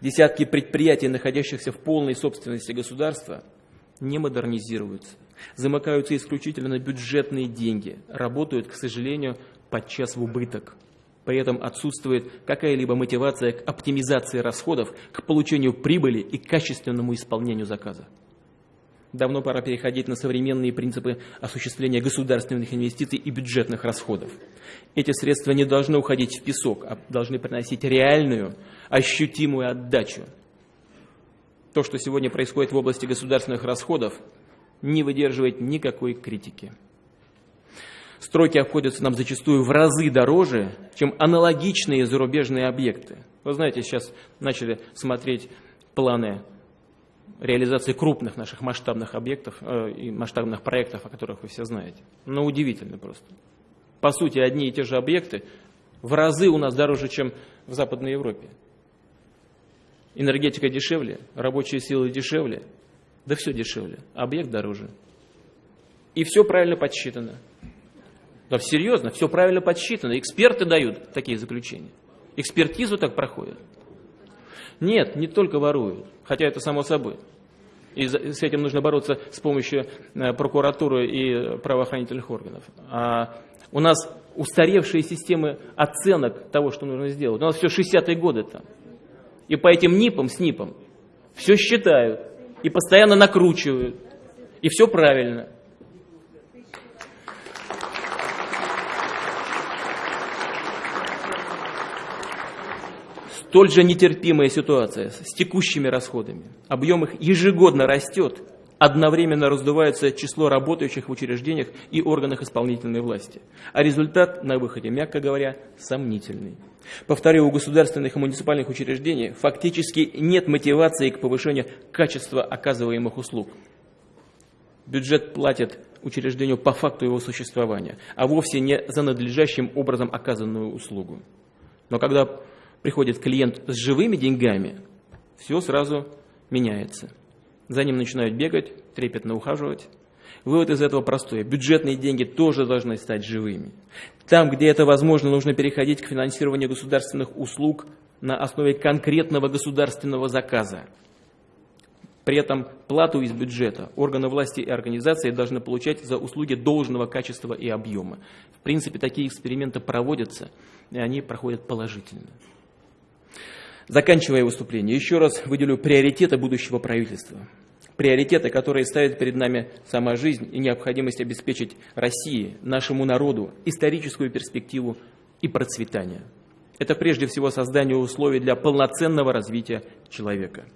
Десятки предприятий, находящихся в полной собственности государства, не модернизируются, замыкаются исключительно на бюджетные деньги, работают, к сожалению, подчас в убыток. При этом отсутствует какая-либо мотивация к оптимизации расходов, к получению прибыли и качественному исполнению заказа. Давно пора переходить на современные принципы осуществления государственных инвестиций и бюджетных расходов. Эти средства не должны уходить в песок, а должны приносить реальную, ощутимую отдачу. То, что сегодня происходит в области государственных расходов, не выдерживает никакой критики. Стройки обходятся нам зачастую в разы дороже, чем аналогичные зарубежные объекты. Вы знаете, сейчас начали смотреть планы реализации крупных наших масштабных объектов э, и масштабных проектов, о которых вы все знаете. Но ну, удивительно просто. По сути, одни и те же объекты в разы у нас дороже, чем в Западной Европе. Энергетика дешевле, рабочие силы дешевле, да все дешевле, объект дороже. И все правильно подсчитано. Да серьезно, все правильно подсчитано. Эксперты дают такие заключения. Экспертизу так проходят. Нет, не только воруют, хотя это само собой. И с этим нужно бороться с помощью э, прокуратуры и правоохранительных органов. А у нас устаревшие системы оценок того, что нужно сделать. У нас все 60-е годы там. И по этим НИПам, с НИПом все считают и постоянно накручивают. И все правильно. Столь же нетерпимая ситуация с текущими расходами. Объем их ежегодно растет, одновременно раздувается число работающих в учреждениях и органах исполнительной власти. А результат на выходе, мягко говоря, сомнительный. Повторю, у государственных и муниципальных учреждений фактически нет мотивации к повышению качества оказываемых услуг. Бюджет платит учреждению по факту его существования, а вовсе не за надлежащим образом оказанную услугу. Но когда приходит клиент с живыми деньгами, все сразу меняется. За ним начинают бегать, трепетно ухаживать. Вывод из этого простой. Бюджетные деньги тоже должны стать живыми. Там, где это возможно, нужно переходить к финансированию государственных услуг на основе конкретного государственного заказа. При этом плату из бюджета органы власти и организации должны получать за услуги должного качества и объема. В принципе, такие эксперименты проводятся, и они проходят положительно. Заканчивая выступление, еще раз выделю приоритеты будущего правительства. Приоритеты, которые ставят перед нами сама жизнь и необходимость обеспечить России, нашему народу, историческую перспективу и процветание. Это прежде всего создание условий для полноценного развития человека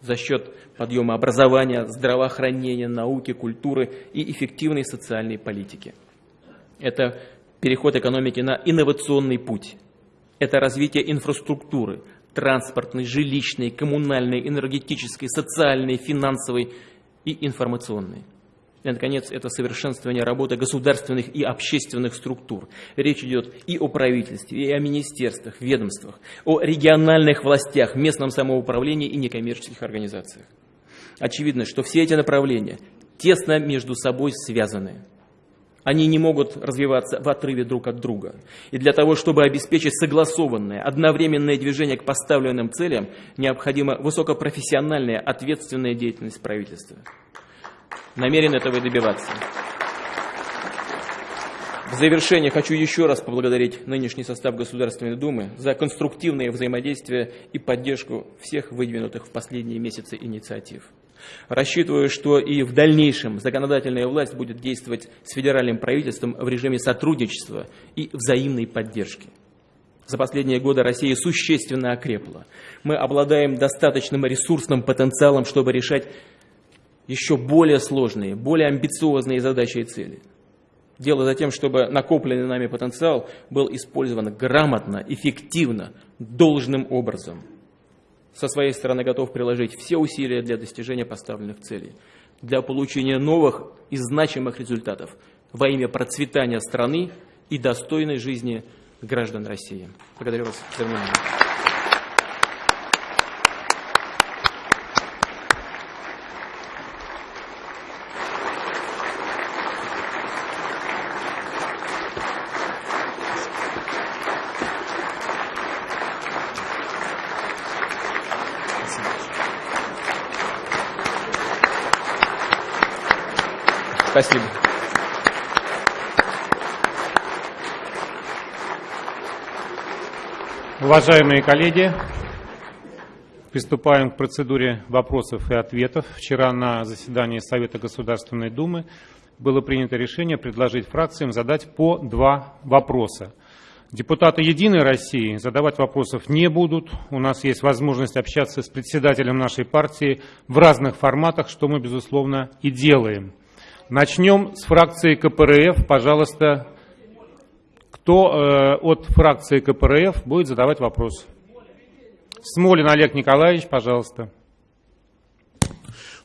за счет подъема образования, здравоохранения, науки, культуры и эффективной социальной политики. Это переход экономики на инновационный путь. Это развитие инфраструктуры, транспортной, жилищной, коммунальной, энергетической, социальной, финансовой и информационной. И, наконец, это совершенствование работы государственных и общественных структур. Речь идет и о правительстве, и о министерствах, ведомствах, о региональных властях, местном самоуправлении и некоммерческих организациях. Очевидно, что все эти направления тесно между собой связаны. Они не могут развиваться в отрыве друг от друга. И для того, чтобы обеспечить согласованное, одновременное движение к поставленным целям, необходима высокопрофессиональная, ответственная деятельность правительства. Намерен этого добиваться. В завершение хочу еще раз поблагодарить нынешний состав Государственной Думы за конструктивное взаимодействие и поддержку всех выдвинутых в последние месяцы инициатив. Рассчитываю, что и в дальнейшем законодательная власть будет действовать с федеральным правительством в режиме сотрудничества и взаимной поддержки. За последние годы Россия существенно окрепла. Мы обладаем достаточным ресурсным потенциалом, чтобы решать еще более сложные, более амбициозные задачи и цели. Дело за тем, чтобы накопленный нами потенциал был использован грамотно, эффективно, должным образом – со своей стороны готов приложить все усилия для достижения поставленных целей, для получения новых и значимых результатов во имя процветания страны и достойной жизни граждан России. Благодарю вас за внимание. Спасибо. Уважаемые коллеги, приступаем к процедуре вопросов и ответов. Вчера на заседании Совета Государственной Думы было принято решение предложить фракциям задать по два вопроса. Депутаты «Единой России» задавать вопросов не будут. У нас есть возможность общаться с председателем нашей партии в разных форматах, что мы, безусловно, и делаем. Начнем с фракции КПРФ. Пожалуйста, кто э, от фракции КПРФ будет задавать вопрос? Смолин Олег Николаевич, пожалуйста.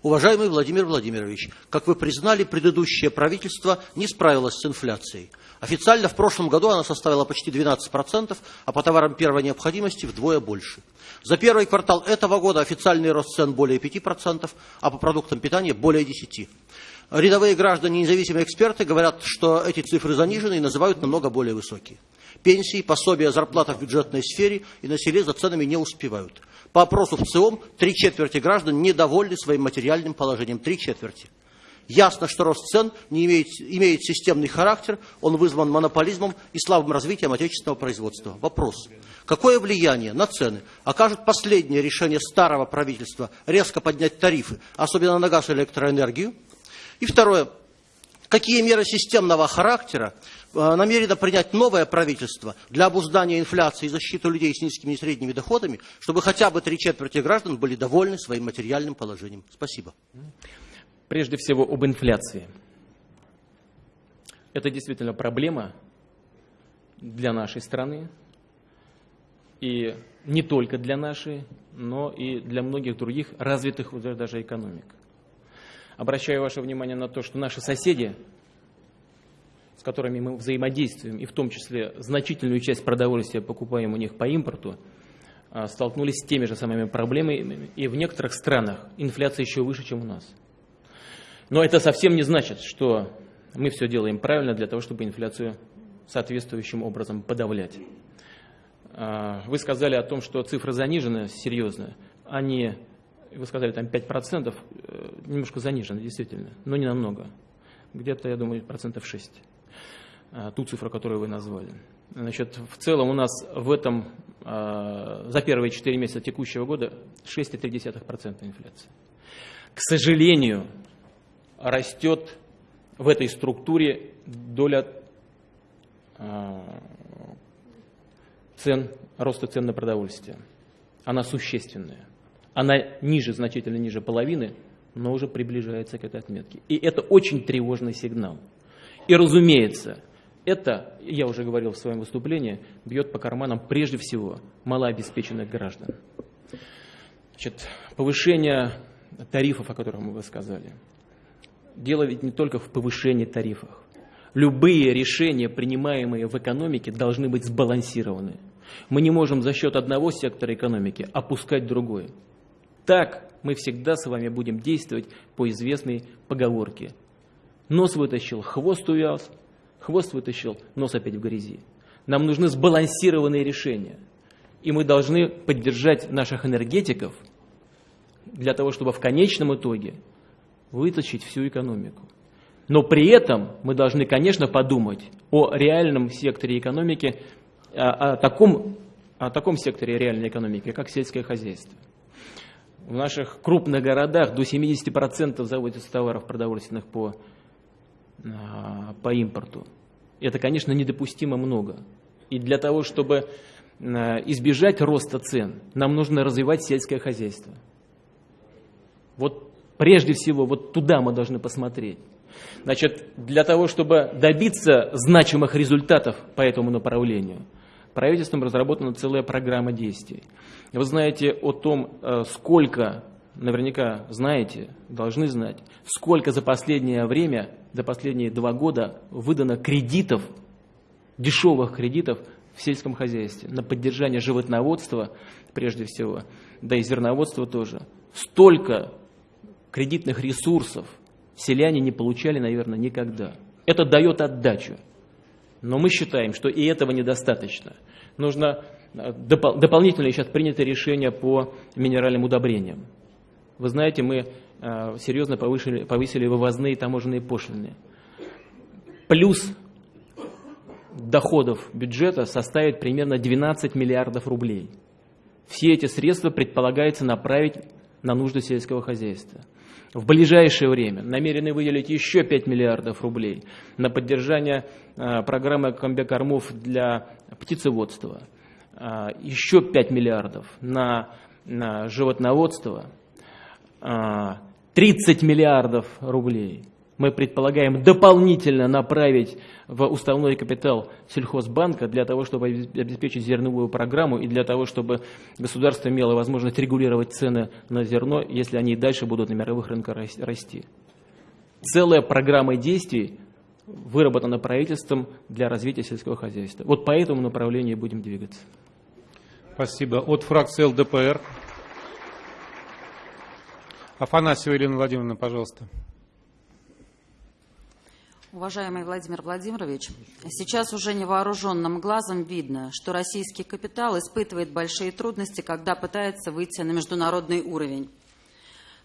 Уважаемый Владимир Владимирович, как вы признали, предыдущее правительство не справилось с инфляцией. Официально в прошлом году она составила почти 12%, а по товарам первой необходимости вдвое больше. За первый квартал этого года официальный рост цен более 5%, а по продуктам питания более 10%. Рядовые граждане, независимые эксперты говорят, что эти цифры занижены и называют намного более высокие. Пенсии, пособия, зарплата в бюджетной сфере и на селе за ценами не успевают. По опросу в ЦИОМ три четверти граждан недовольны своим материальным положением. Три четверти. Ясно, что рост цен не имеет, имеет системный характер, он вызван монополизмом и слабым развитием отечественного производства. Вопрос. Какое влияние на цены окажет последнее решение старого правительства резко поднять тарифы, особенно на газ и электроэнергию, и второе. Какие меры системного характера э, намерено принять новое правительство для обуздания инфляции и защиты людей с низкими и средними доходами, чтобы хотя бы три четверти граждан были довольны своим материальным положением? Спасибо. Прежде всего об инфляции. Это действительно проблема для нашей страны. И не только для нашей, но и для многих других развитых даже экономик. Обращаю ваше внимание на то, что наши соседи, с которыми мы взаимодействуем, и в том числе значительную часть продовольствия покупаем у них по импорту, а, столкнулись с теми же самыми проблемами, и в некоторых странах инфляция еще выше, чем у нас. Но это совсем не значит, что мы все делаем правильно для того, чтобы инфляцию соответствующим образом подавлять. А, вы сказали о том, что цифры занижены серьезно. Они вы сказали, там 5%, э, немножко занижено, действительно, но не намного. Где-то, я думаю, процентов 6. А, ту цифру, которую вы назвали. Значит, в целом у нас в этом, а, за первые 4 месяца текущего года 6,3% инфляции. К сожалению, растет в этой структуре доля цен, роста цен на продовольствие. Она существенная. Она ниже, значительно ниже половины, но уже приближается к этой отметке. И это очень тревожный сигнал. И разумеется, это, я уже говорил в своем выступлении, бьет по карманам прежде всего малообеспеченных граждан. Значит, повышение тарифов, о которых вы сказали. Дело ведь не только в повышении тарифов. Любые решения, принимаемые в экономике, должны быть сбалансированы. Мы не можем за счет одного сектора экономики опускать другой. Так мы всегда с вами будем действовать по известной поговорке. Нос вытащил, хвост увяз, хвост вытащил, нос опять в грязи. Нам нужны сбалансированные решения. И мы должны поддержать наших энергетиков для того, чтобы в конечном итоге вытащить всю экономику. Но при этом мы должны, конечно, подумать о реальном секторе экономики, о, о, таком, о таком секторе реальной экономики, как сельское хозяйство в наших крупных городах до 70% заводится товаров продовольственных по, а, по импорту. Это, конечно, недопустимо много. И для того, чтобы а, избежать роста цен, нам нужно развивать сельское хозяйство. Вот прежде всего, вот туда мы должны посмотреть. Значит, для того, чтобы добиться значимых результатов по этому направлению – правительством разработана целая программа действий. Вы знаете о том, э, сколько, наверняка знаете, должны знать, сколько за последнее время, за последние два года выдано кредитов дешевых кредитов в сельском хозяйстве, на поддержание животноводства прежде всего, да и зерноводства тоже. Столько кредитных ресурсов селяне не получали, наверное, никогда. Это дает отдачу. Но мы считаем, что и этого недостаточно. Нужно э, допол дополнительно сейчас принято решение по минеральным удобрениям. Вы знаете, мы э, серьезно повысили, повысили вывозные таможенные пошлины. Плюс доходов бюджета составит примерно 12 миллиардов рублей. Все эти средства предполагается направить на нужды сельского хозяйства. В ближайшее время намерены выделить еще 5 миллиардов рублей на поддержание а, программы комбикормов для птицеводства, а, еще 5 миллиардов на, на животноводство, а, 30 миллиардов рублей мы предполагаем дополнительно направить в уставной капитал сельхозбанка для того, чтобы обеспечить зерновую программу и для того, чтобы государство имело возможность регулировать цены на зерно, если они и дальше будут на мировых рынках расти. Целая программа действий выработана правительством для развития сельского хозяйства. Вот по этому направлению будем двигаться. Спасибо. От фракции ЛДПР. Афанасьева Елена Владимировна, пожалуйста. Уважаемый Владимир Владимирович, сейчас уже невооруженным глазом видно, что российский капитал испытывает большие трудности, когда пытается выйти на международный уровень.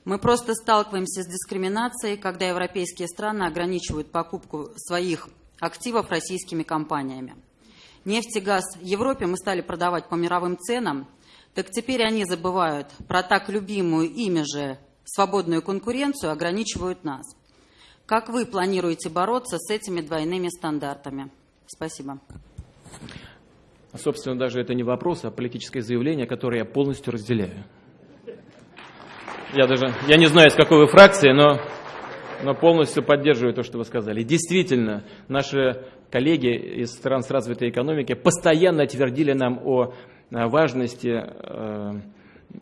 Мы просто сталкиваемся с дискриминацией, когда европейские страны ограничивают покупку своих активов российскими компаниями. Нефть и газ в Европе мы стали продавать по мировым ценам, так теперь они забывают про так любимую ими же свободную конкуренцию, ограничивают нас. Как вы планируете бороться с этими двойными стандартами? Спасибо. Собственно, даже это не вопрос, а политическое заявление, которое я полностью разделяю. Я даже, я не знаю, из какой вы фракции, но, но полностью поддерживаю то, что вы сказали. Действительно, наши коллеги из стран с развитой экономикой постоянно твердили нам о важности э,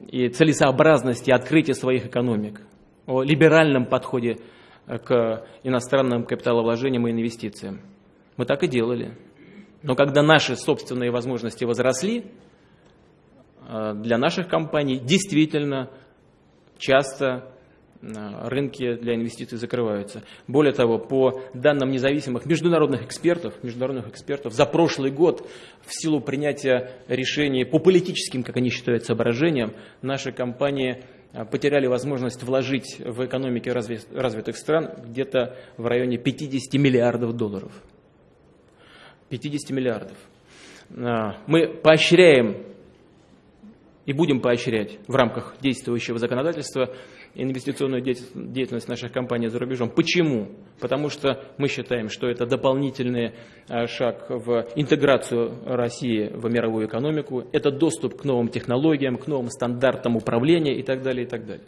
и целесообразности открытия своих экономик, о либеральном подходе к иностранным капиталовложениям и инвестициям. Мы так и делали. Но когда наши собственные возможности возросли, э, для наших компаний действительно часто э, рынки для инвестиций закрываются. Более того, по данным независимых международных экспертов, международных экспертов, за прошлый год в силу принятия решений по политическим, как они считают, соображениям, наши компании потеряли возможность вложить в экономики развитых стран где-то в районе 50 миллиардов долларов. 50 миллиардов. А, мы поощряем и будем поощрять в рамках действующего законодательства инвестиционную деятельность наших компаний за рубежом. Почему? Потому что мы считаем, что это дополнительный а, шаг в интеграцию России в мировую экономику, это доступ к новым технологиям, к новым стандартам управления и так далее, и так далее.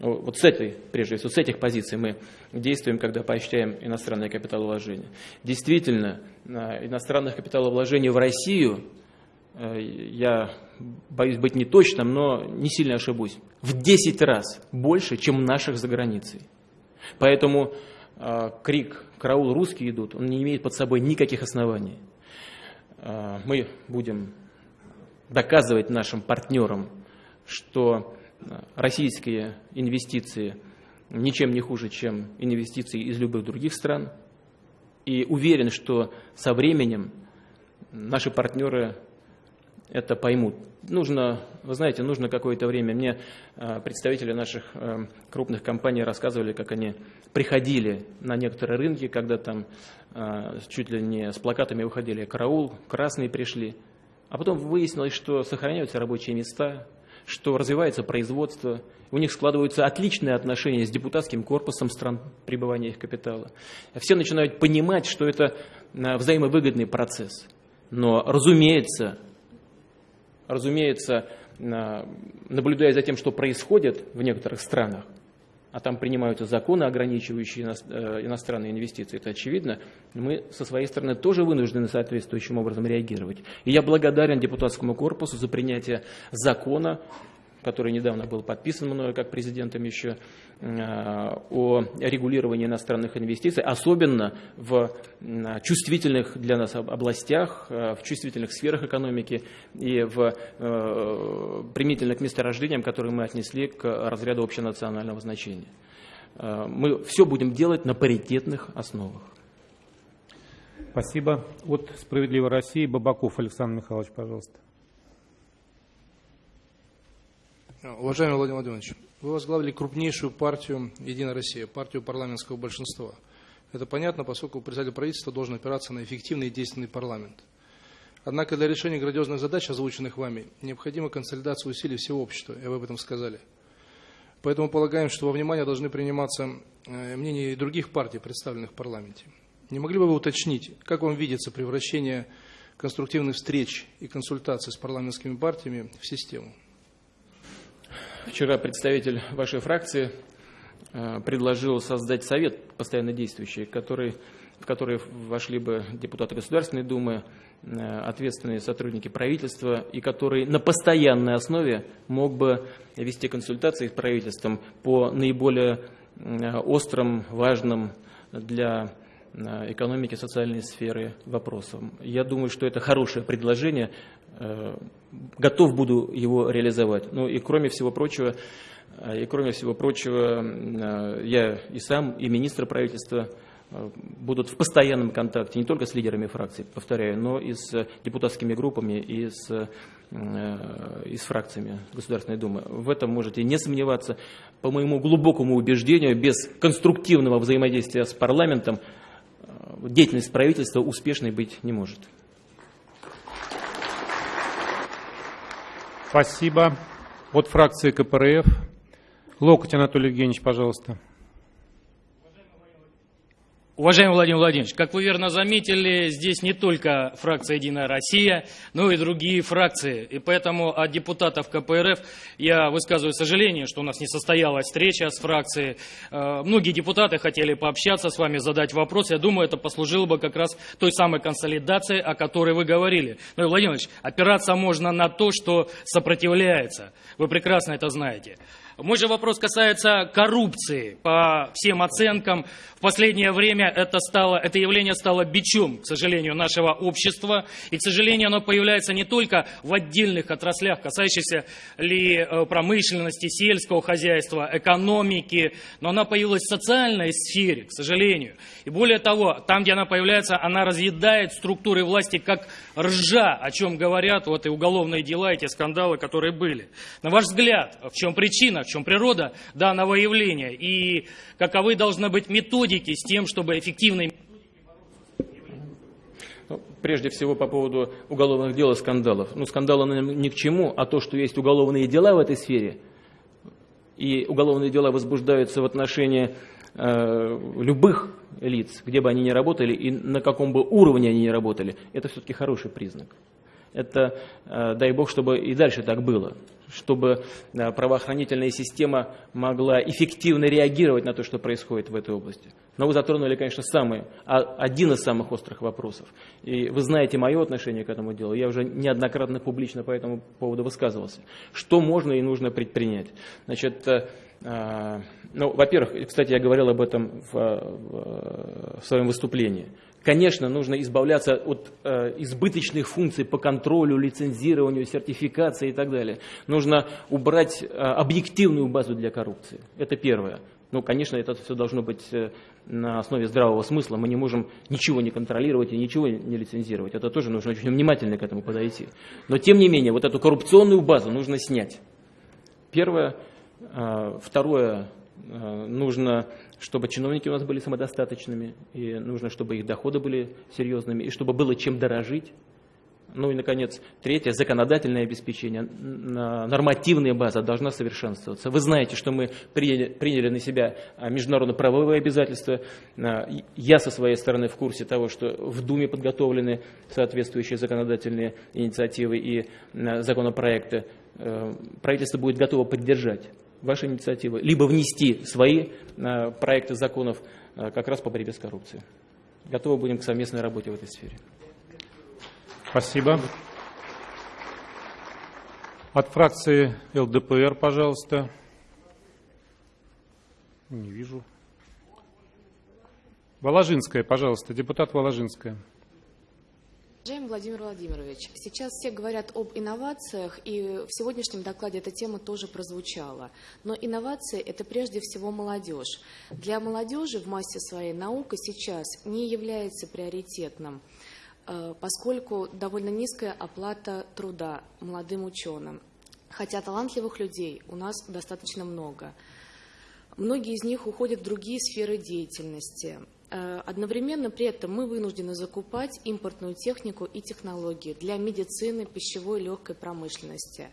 Вот с этой, прежде всего, с этих позиций мы действуем, когда поощряем иностранные капиталовложения. Действительно, иностранных капиталовложений в Россию – Э, я боюсь быть неточным, но не сильно ошибусь, в 10 раз больше, чем наших за границей. Поэтому э, крик «караул, русские идут», он не имеет под собой никаких оснований. Э, мы будем доказывать нашим партнерам, что российские инвестиции ничем не хуже, чем инвестиции из любых других стран. И уверен, что со временем наши партнеры это поймут. Нужно, вы знаете, нужно какое-то время. Мне э, представители наших э, крупных компаний рассказывали, как они приходили на некоторые рынки, когда там э, чуть ли не с плакатами выходили «Караул», «Красные» пришли. А потом выяснилось, что сохраняются рабочие места, что развивается производство, у них складываются отличные отношения с депутатским корпусом стран пребывания их капитала. Все начинают понимать, что это взаимовыгодный процесс. Но, разумеется, разумеется, наблюдая за тем, что происходит в некоторых странах, а там принимаются законы, ограничивающие э, иностранные инвестиции, это очевидно, мы со своей стороны тоже вынуждены соответствующим образом реагировать. И я благодарен депутатскому корпусу за принятие закона, который недавно был подписан мною как президентом еще, о регулировании иностранных инвестиций, особенно в чувствительных для нас областях, в чувствительных сферах экономики и в применительно к месторождениям, которые мы отнесли к разряду общенационального значения. Мы все будем делать на паритетных основах. Спасибо. От «Справедливой России» Бабаков Александр Михайлович, пожалуйста. Уважаемый Владимир Владимирович, вы возглавили крупнейшую партию «Единая Россия», партию парламентского большинства. Это понятно, поскольку председатель правительства должен опираться на эффективный и действенный парламент. Однако для решения грандиозных задач, озвученных вами, необходима консолидация усилий всего общества, и вы об этом сказали. Поэтому полагаем, что во внимание должны приниматься э, мнения и других партий, представленных в парламенте. Не могли бы вы уточнить, как вам видится превращение конструктивных встреч и консультаций с парламентскими партиями в систему? Вчера представитель вашей фракции э, предложил создать совет постоянно действующий, который, в который вошли бы депутаты Государственной Думы, э, ответственные сотрудники правительства, и который на постоянной основе мог бы вести консультации с правительством по наиболее э, острым, важным для экономики, социальной сферы вопросам. Я думаю, что это хорошее предложение, готов буду его реализовать. Ну и кроме всего прочего, э, и кроме всего прочего, э, я и сам, и министр правительства будут в постоянном контакте не только с лидерами фракций, повторяю, но и с депутатскими группами, и с, и с фракциями Государственной Думы. В этом можете не сомневаться. По моему глубокому убеждению, без конструктивного взаимодействия с парламентом деятельность правительства успешной быть не может. Спасибо. От фракции КПРФ. Локоть Анатолий Евгеньевич, пожалуйста. Уважаемый Владимир Владимирович, как вы верно заметили, здесь не только фракция «Единая Россия», но и другие фракции. И поэтому от депутатов КПРФ я высказываю сожаление, что у нас не состоялась встреча с фракцией. Э, многие депутаты хотели пообщаться с вами, задать вопросы. Я думаю, это послужило бы как раз той самой консолидации, о которой вы говорили. Но, Владимир Владимирович, опираться можно на то, что сопротивляется. Вы прекрасно это знаете. Мой же вопрос касается коррупции. По всем оценкам, в последнее время это, стало, это явление стало бичом, к сожалению, нашего общества. И, к сожалению, оно появляется не только в отдельных отраслях, касающихся ли э, промышленности, сельского хозяйства, экономики, но она появилась в социальной сфере, к сожалению. И более того, там, где она появляется, она разъедает структуры власти как ржа, о чем говорят вот и уголовные дела, эти скандалы, которые были. На ваш взгляд, в чем причина, в чем природа данного явления и каковы должны быть методики с тем, чтобы эффективно ну, Прежде всего по поводу уголовных дел и скандалов. Ну, скандалы ни к чему, а то, что есть уголовные дела в этой сфере, и уголовные дела возбуждаются в отношении э, любых лиц, где бы они ни работали и на каком бы уровне они ни работали, это все-таки хороший признак. Это, э, дай бог, чтобы и дальше так было, чтобы э, правоохранительная система могла эффективно реагировать на то, что происходит в этой области. Но вы затронули, конечно, самый, а, один из самых острых вопросов. И вы знаете мое отношение к этому делу. Я уже неоднократно публично по этому поводу высказывался. Что можно и нужно предпринять? Значит, э, ну, во-первых, кстати, я говорил об этом в, в своем выступлении. Конечно, нужно избавляться от э, избыточных функций по контролю, лицензированию, сертификации и так далее. Нужно убрать э, объективную базу для коррупции. Это первое. Ну, конечно, это все должно быть э, на основе здравого смысла. Мы не можем ничего не контролировать и ничего не лицензировать. Это тоже нужно очень внимательно к этому подойти. Но, тем не менее, вот эту коррупционную базу нужно снять. Первое. Э, второе. Э, нужно чтобы чиновники у нас были самодостаточными, и нужно, чтобы их доходы были серьезными, и чтобы было чем дорожить. Ну и, наконец, третье, законодательное обеспечение, нормативная база должна совершенствоваться. Вы знаете, что мы приняли, приняли на себя а, международно-правовые обязательства. А, я со своей стороны в курсе того, что в Думе подготовлены соответствующие законодательные инициативы и а, законопроекты. Э, правительство будет готово поддержать ваши инициативы, либо внести свои э, проекты законов э, как раз по борьбе с коррупцией. Готовы будем к совместной работе в этой сфере. Спасибо. От фракции ЛДПР, пожалуйста. Не вижу. Воложинская, пожалуйста, депутат Воложинская. Уважаемый Владимир Владимирович, сейчас все говорят об инновациях, и в сегодняшнем докладе эта тема тоже прозвучала. Но инновации – это прежде всего молодежь. Для молодежи в массе своей наука сейчас не является приоритетным, э, поскольку довольно низкая оплата труда молодым ученым. Хотя талантливых людей у нас достаточно много. Многие из них уходят в другие сферы деятельности. Э, одновременно при этом мы вынуждены закупать импортную технику и технологии для медицины, пищевой легкой промышленности.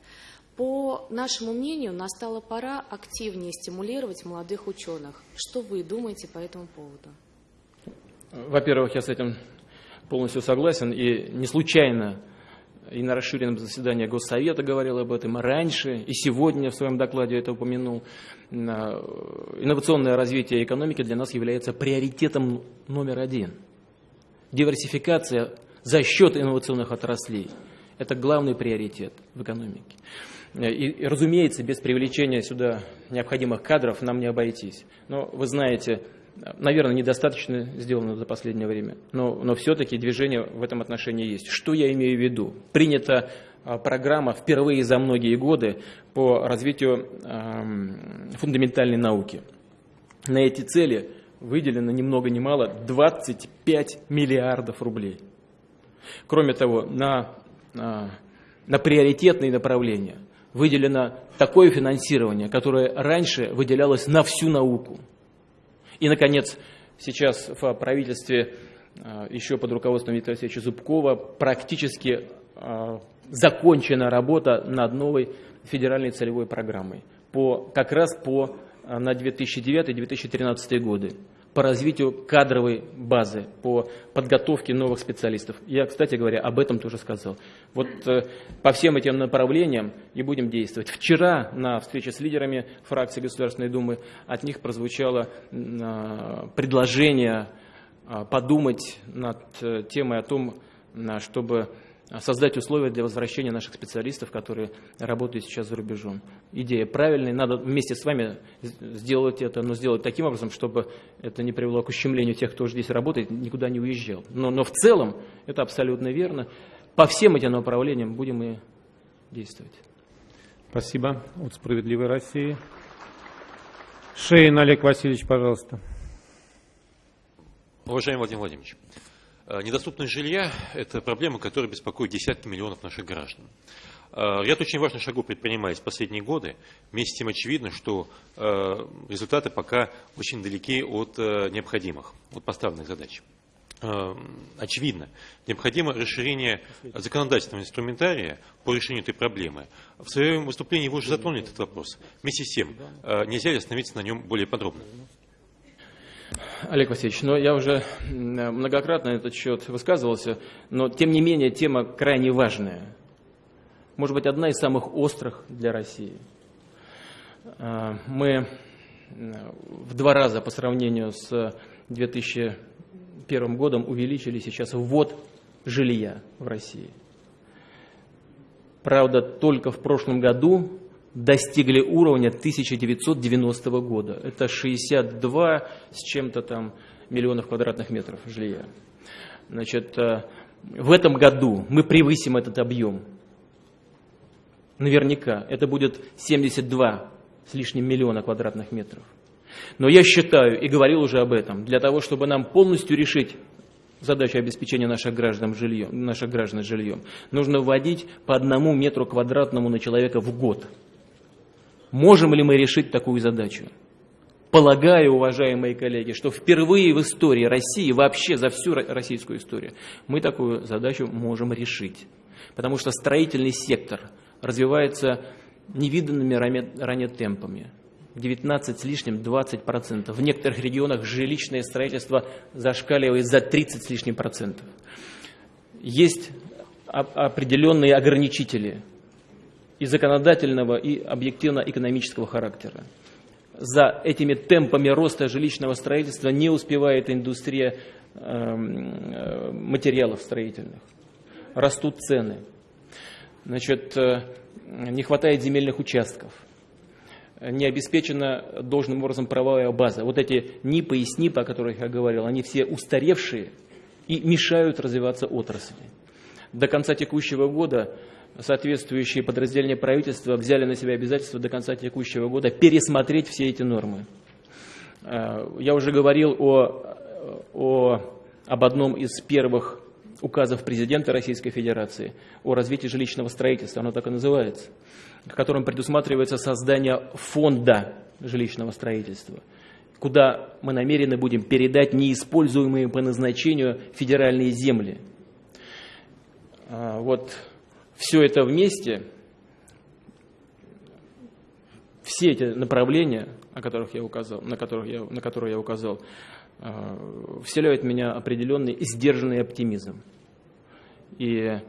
По нашему мнению, настала пора активнее стимулировать молодых ученых. Что вы думаете по этому поводу? Во-первых, я с этим полностью согласен. И не случайно и на расширенном заседании Госсовета говорил об этом раньше, и сегодня в своем докладе это упомянул. Инновационное развитие экономики для нас является приоритетом номер один. Диверсификация за счет инновационных отраслей – это главный приоритет в экономике. И, разумеется, без привлечения сюда необходимых кадров нам не обойтись. Но вы знаете, наверное, недостаточно сделано за последнее время, но, но все-таки движение в этом отношении есть. Что я имею в виду? Принята а, программа впервые за многие годы по развитию э, фундаментальной науки. На эти цели выделено ни много ни мало 25 миллиардов рублей. Кроме того, на, на, на приоритетные направления выделено такое финансирование, которое раньше выделялось на всю науку – и, наконец, сейчас в правительстве а, еще под руководством Виктора Алексеевича Зубкова практически а, закончена работа над новой федеральной целевой программой, по, как раз по, а, на 2009-2013 годы по развитию кадровой базы, по подготовке новых специалистов. Я, кстати говоря, об этом тоже сказал. Вот э, по всем этим направлениям и будем действовать. Вчера на встрече с лидерами фракции Государственной Думы от них прозвучало э, предложение э, подумать над э, темой о том, э, чтобы создать условия для возвращения наших специалистов, которые работают сейчас за рубежом. Идея правильная, надо вместе с вами сделать это, но сделать таким образом, чтобы это не привело к ущемлению тех, кто здесь работает, никуда не уезжал. Но, но в целом это абсолютно верно. По всем этим направлениям будем и действовать. Спасибо. От «Справедливой России». Шейн Олег Васильевич, пожалуйста. Уважаемый Владимир Владимирович, Э, недоступность жилья – это проблема, которая беспокоит десятки миллионов наших граждан. Э, ряд очень важных шагов предпринимается в последние годы. Вместе с тем очевидно, что э, результаты пока очень далеки от необходимых, от поставленных задач. Очевидно, необходимо расширение законодательного инструментария по решению этой проблемы. В своем выступлении вы уже затронули этот вопрос. Вместе с тем, нельзя ли остановиться на нем более подробно? Олег Васильевич, но я уже многократно на этот счет высказывался, но тем не менее тема крайне важная. Может быть, одна из самых острых для России. А, мы в два раза по сравнению с 2001 годом увеличили сейчас ввод жилья в России. Правда, только в прошлом году достигли уровня 1990 года. Это 62 с чем-то там миллионов квадратных метров жилья. Значит, э, в этом году мы превысим этот объем. Наверняка. Это будет 72 с лишним миллиона квадратных метров. Но я считаю, и говорил уже об этом, для того, чтобы нам полностью решить задачу обеспечения наших граждан жильем, наших граждан жильем, нужно вводить по одному метру квадратному на человека в год. Можем ли мы решить такую задачу? Полагаю, уважаемые коллеги, что впервые в истории России, вообще за всю российскую историю, мы такую задачу можем решить. Потому что строительный сектор развивается невиданными ранее темпами. 19 с лишним, 20 процентов. В некоторых регионах жилищное строительство зашкаливает за 30 с лишним процентов. Есть определенные ограничители и законодательного, и объективно-экономического характера. За этими темпами роста жилищного строительства не успевает индустрия эм, э, материалов строительных. Растут цены. Значит, не хватает земельных участков, не обеспечена должным образом правовая база. Вот эти НИПы и СНИПы, о которых я говорил, они все устаревшие и мешают развиваться отрасли. До конца текущего года соответствующие подразделения правительства взяли на себя обязательство до конца текущего года пересмотреть все эти нормы. Э, я уже говорил о, о, об одном из первых указов президента Российской Федерации о развитии жилищного строительства, оно так и называется, в котором предусматривается создание фонда жилищного строительства, куда мы намерены будем передать неиспользуемые по назначению федеральные земли. А, вот все это вместе, все эти направления, о которых я указал, на, которых я, на которые я указал, а, вселяют в меня определенный сдержанный оптимизм. И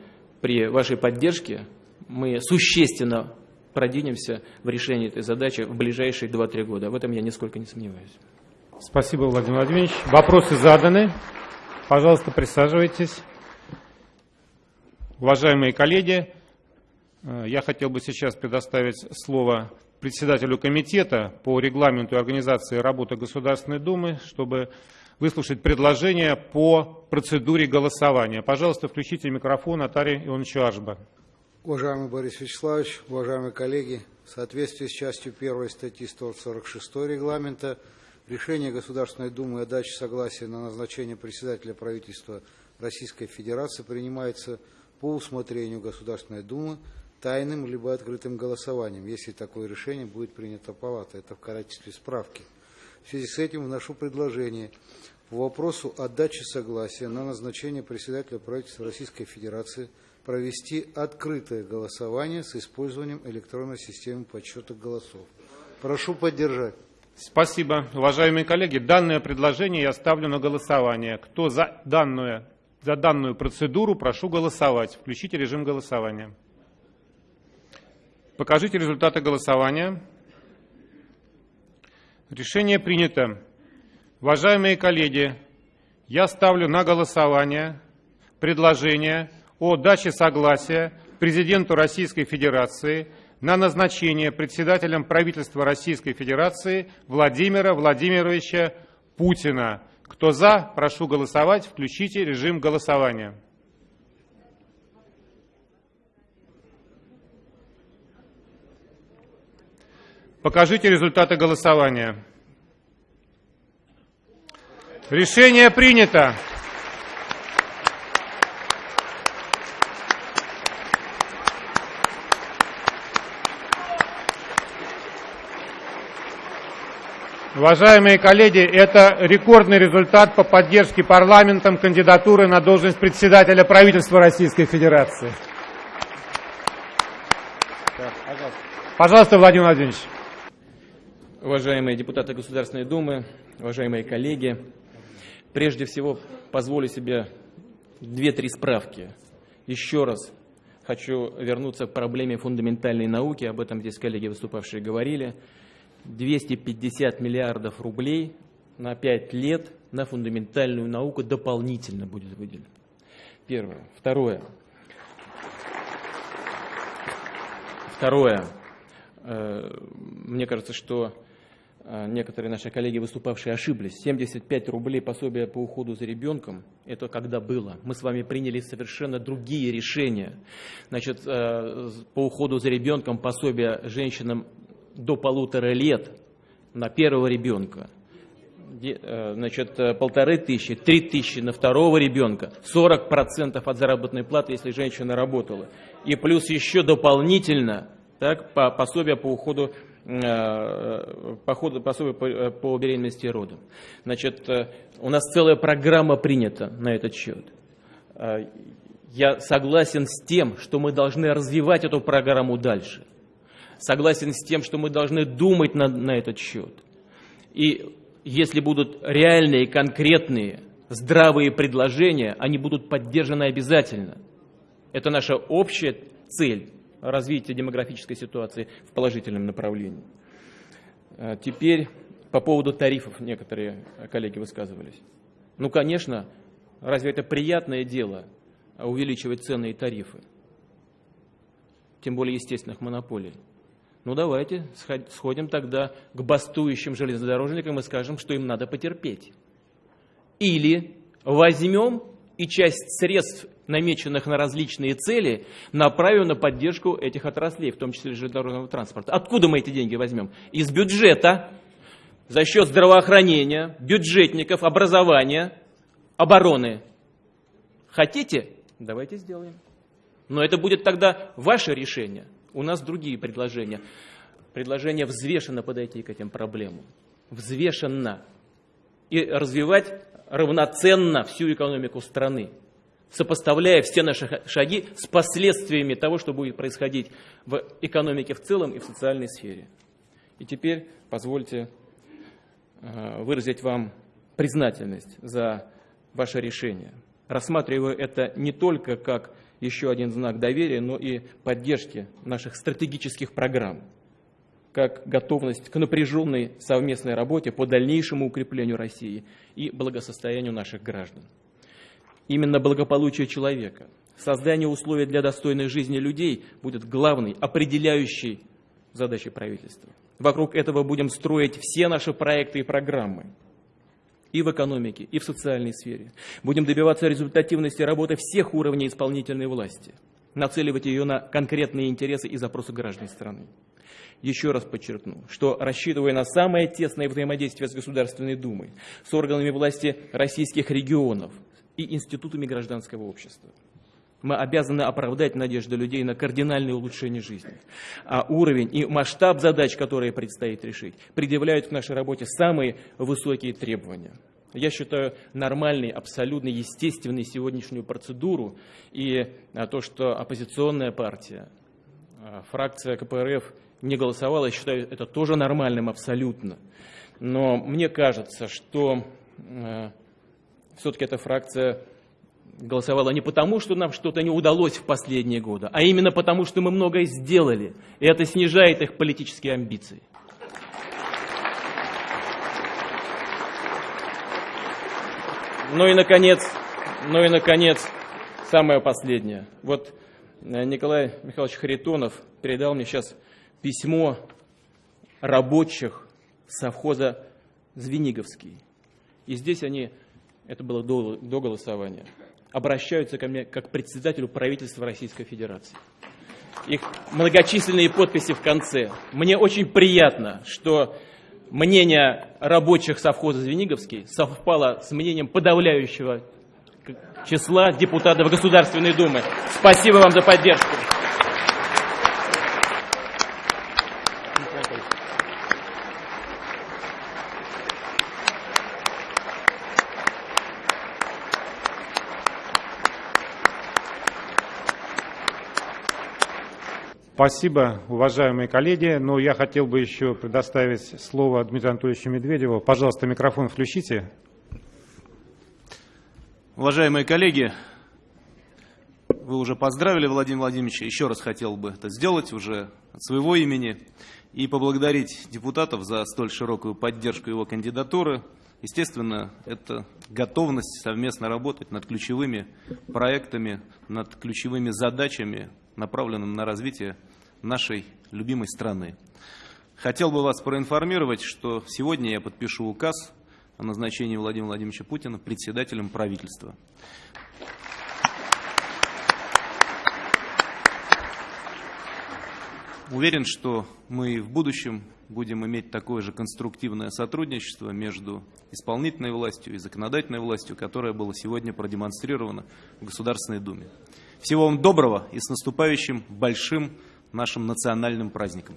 при вашей поддержке мы существенно продвинемся в решении этой задачи в ближайшие 2-3 года. В этом я нисколько не сомневаюсь. Спасибо, Владимир Владимирович. Вопросы заданы. Пожалуйста, присаживайтесь. Уважаемые коллеги, э, я хотел бы сейчас предоставить слово председателю комитета по регламенту организации работы Государственной Думы, чтобы выслушать предложение по процедуре голосования. Пожалуйста, включите микрофон Атаре Ионовичу Ашба. Уважаемый Борис Вячеславович, уважаемые коллеги, в соответствии с частью 1 статьи 146 регламента решение Государственной Думы о даче согласия на назначение председателя правительства Российской Федерации принимается по усмотрению Государственной Думы тайным либо открытым голосованием, если такое решение будет принято палатой. Это в качестве справки. В связи с этим вношу предложение по вопросу о даче согласия на назначение председателя правительства Российской Федерации провести открытое голосование с использованием электронной системы подсчета голосов. Прошу поддержать. Спасибо. Уважаемые коллеги, данное предложение я ставлю на голосование. Кто за данную за данную процедуру прошу голосовать. Включите режим голосования. Покажите результаты голосования. Решение принято. Уважаемые коллеги, я ставлю на голосование предложение о даче согласия президенту Российской Федерации на назначение председателем правительства Российской Федерации Владимира Владимировича Путина. Кто за, прошу голосовать. Включите режим голосования. Покажите результаты голосования. Решение принято. Уважаемые коллеги, это рекордный результат по поддержке парламентом кандидатуры на должность председателя правительства Российской Федерации. Пожалуйста, Владимир Владимирович. Уважаемые депутаты Государственной Думы, уважаемые коллеги, прежде всего позволю себе две-три справки. Еще раз хочу вернуться к проблеме фундаментальной науки, об этом здесь коллеги выступавшие говорили. 250 миллиардов рублей на 5 лет на фундаментальную науку дополнительно будет выделено. Первое. Второе. Второе. Э, мне кажется, что э, некоторые наши коллеги, выступавшие, ошиблись. 75 рублей пособия по уходу за ребенком, это когда было. Мы с вами приняли совершенно другие решения. Значит, э, по уходу за ребенком пособие женщинам до полутора лет на первого ребенка, э, значит, э, полторы тысячи, три тысячи на второго ребенка, 40% от заработной платы, если женщина работала. И плюс еще дополнительно так, по, пособие по уходу э, походу, пособие по, по беременности и роду. Значит, у нас целая программа принята на этот счет. Я согласен с тем, что мы должны развивать эту программу дальше согласен с тем, что мы должны думать на, на этот счет. И если будут реальные, конкретные, здравые предложения, они будут поддержаны обязательно. Это наша общая цель развития демографической ситуации в положительном направлении. А теперь по поводу тарифов некоторые коллеги высказывались. Ну, конечно, разве это приятное дело увеличивать цены и тарифы? тем более естественных монополий. Ну давайте сходим тогда к бастующим железнодорожникам и скажем, что им надо потерпеть. Или возьмем и часть средств, намеченных на различные цели, направим на поддержку этих отраслей, в том числе железнодорожного транспорта. Откуда мы эти деньги возьмем? Из бюджета, за счет здравоохранения, бюджетников, образования, обороны. Хотите? Давайте сделаем. Но это будет тогда ваше решение. У нас другие предложения. Предложение взвешенно подойти к этим проблемам. Взвешенно. И развивать равноценно всю экономику страны, сопоставляя все наши шаги с последствиями того, что будет происходить в экономике в целом и в социальной сфере. И теперь позвольте э, выразить вам признательность за ваше решение. Рассматриваю это не только как еще один знак доверия, но и поддержки наших стратегических программ, как готовность к напряженной совместной работе по дальнейшему укреплению России и благосостоянию наших граждан. Именно благополучие человека, создание условий для достойной жизни людей будет главной, определяющей задачей правительства. Вокруг этого будем строить все наши проекты и программы и в экономике, и в социальной сфере. Будем добиваться результативности работы всех уровней исполнительной власти, нацеливать ее на конкретные интересы и запросы граждан страны. Еще раз подчеркну, что рассчитывая на самое тесное взаимодействие с Государственной Думой, с органами власти российских регионов и институтами гражданского общества, мы обязаны оправдать надежды людей на кардинальное улучшение жизни. А уровень и масштаб задач, которые предстоит решить, предъявляют к нашей работе самые высокие требования. Я считаю нормальной, абсолютно естественной сегодняшнюю процедуру и а, то, что оппозиционная партия, а, фракция КПРФ не голосовала, я считаю это тоже нормальным абсолютно. Но мне кажется, что э, все-таки эта фракция голосовала не потому, что нам что-то не удалось в последние годы, а именно потому, что мы многое сделали, и это снижает их политические амбиции. Ну и, наконец, ну и, наконец, самое последнее. Вот э, Николай Михайлович Харитонов передал мне сейчас письмо рабочих совхоза Звениговский. И здесь они, это было до, до голосования, обращаются ко мне как председателю правительства Российской Федерации. Их многочисленные подписи в конце. Мне очень приятно, что мнение рабочих совхоза Звениговский совпало с мнением подавляющего числа депутатов Государственной Думы. Спасибо вам за поддержку. Спасибо, уважаемые коллеги. Но я хотел бы еще предоставить слово Дмитрию Анатольевичу Медведеву. Пожалуйста, микрофон включите. Уважаемые коллеги, вы уже поздравили Владимира Владимировича. Еще раз хотел бы это сделать уже от своего имени и поблагодарить депутатов за столь широкую поддержку его кандидатуры. Естественно, это готовность совместно работать над ключевыми проектами, над ключевыми задачами, направленными на развитие нашей любимой страны. Хотел бы вас проинформировать, что сегодня я подпишу указ о назначении Владимира Владимировича Путина председателем правительства. Уверен, что мы в будущем будем иметь такое же конструктивное сотрудничество между исполнительной властью и законодательной властью, которое было сегодня продемонстрировано в Государственной Думе. Всего вам доброго и с наступающим большим нашим национальным праздником.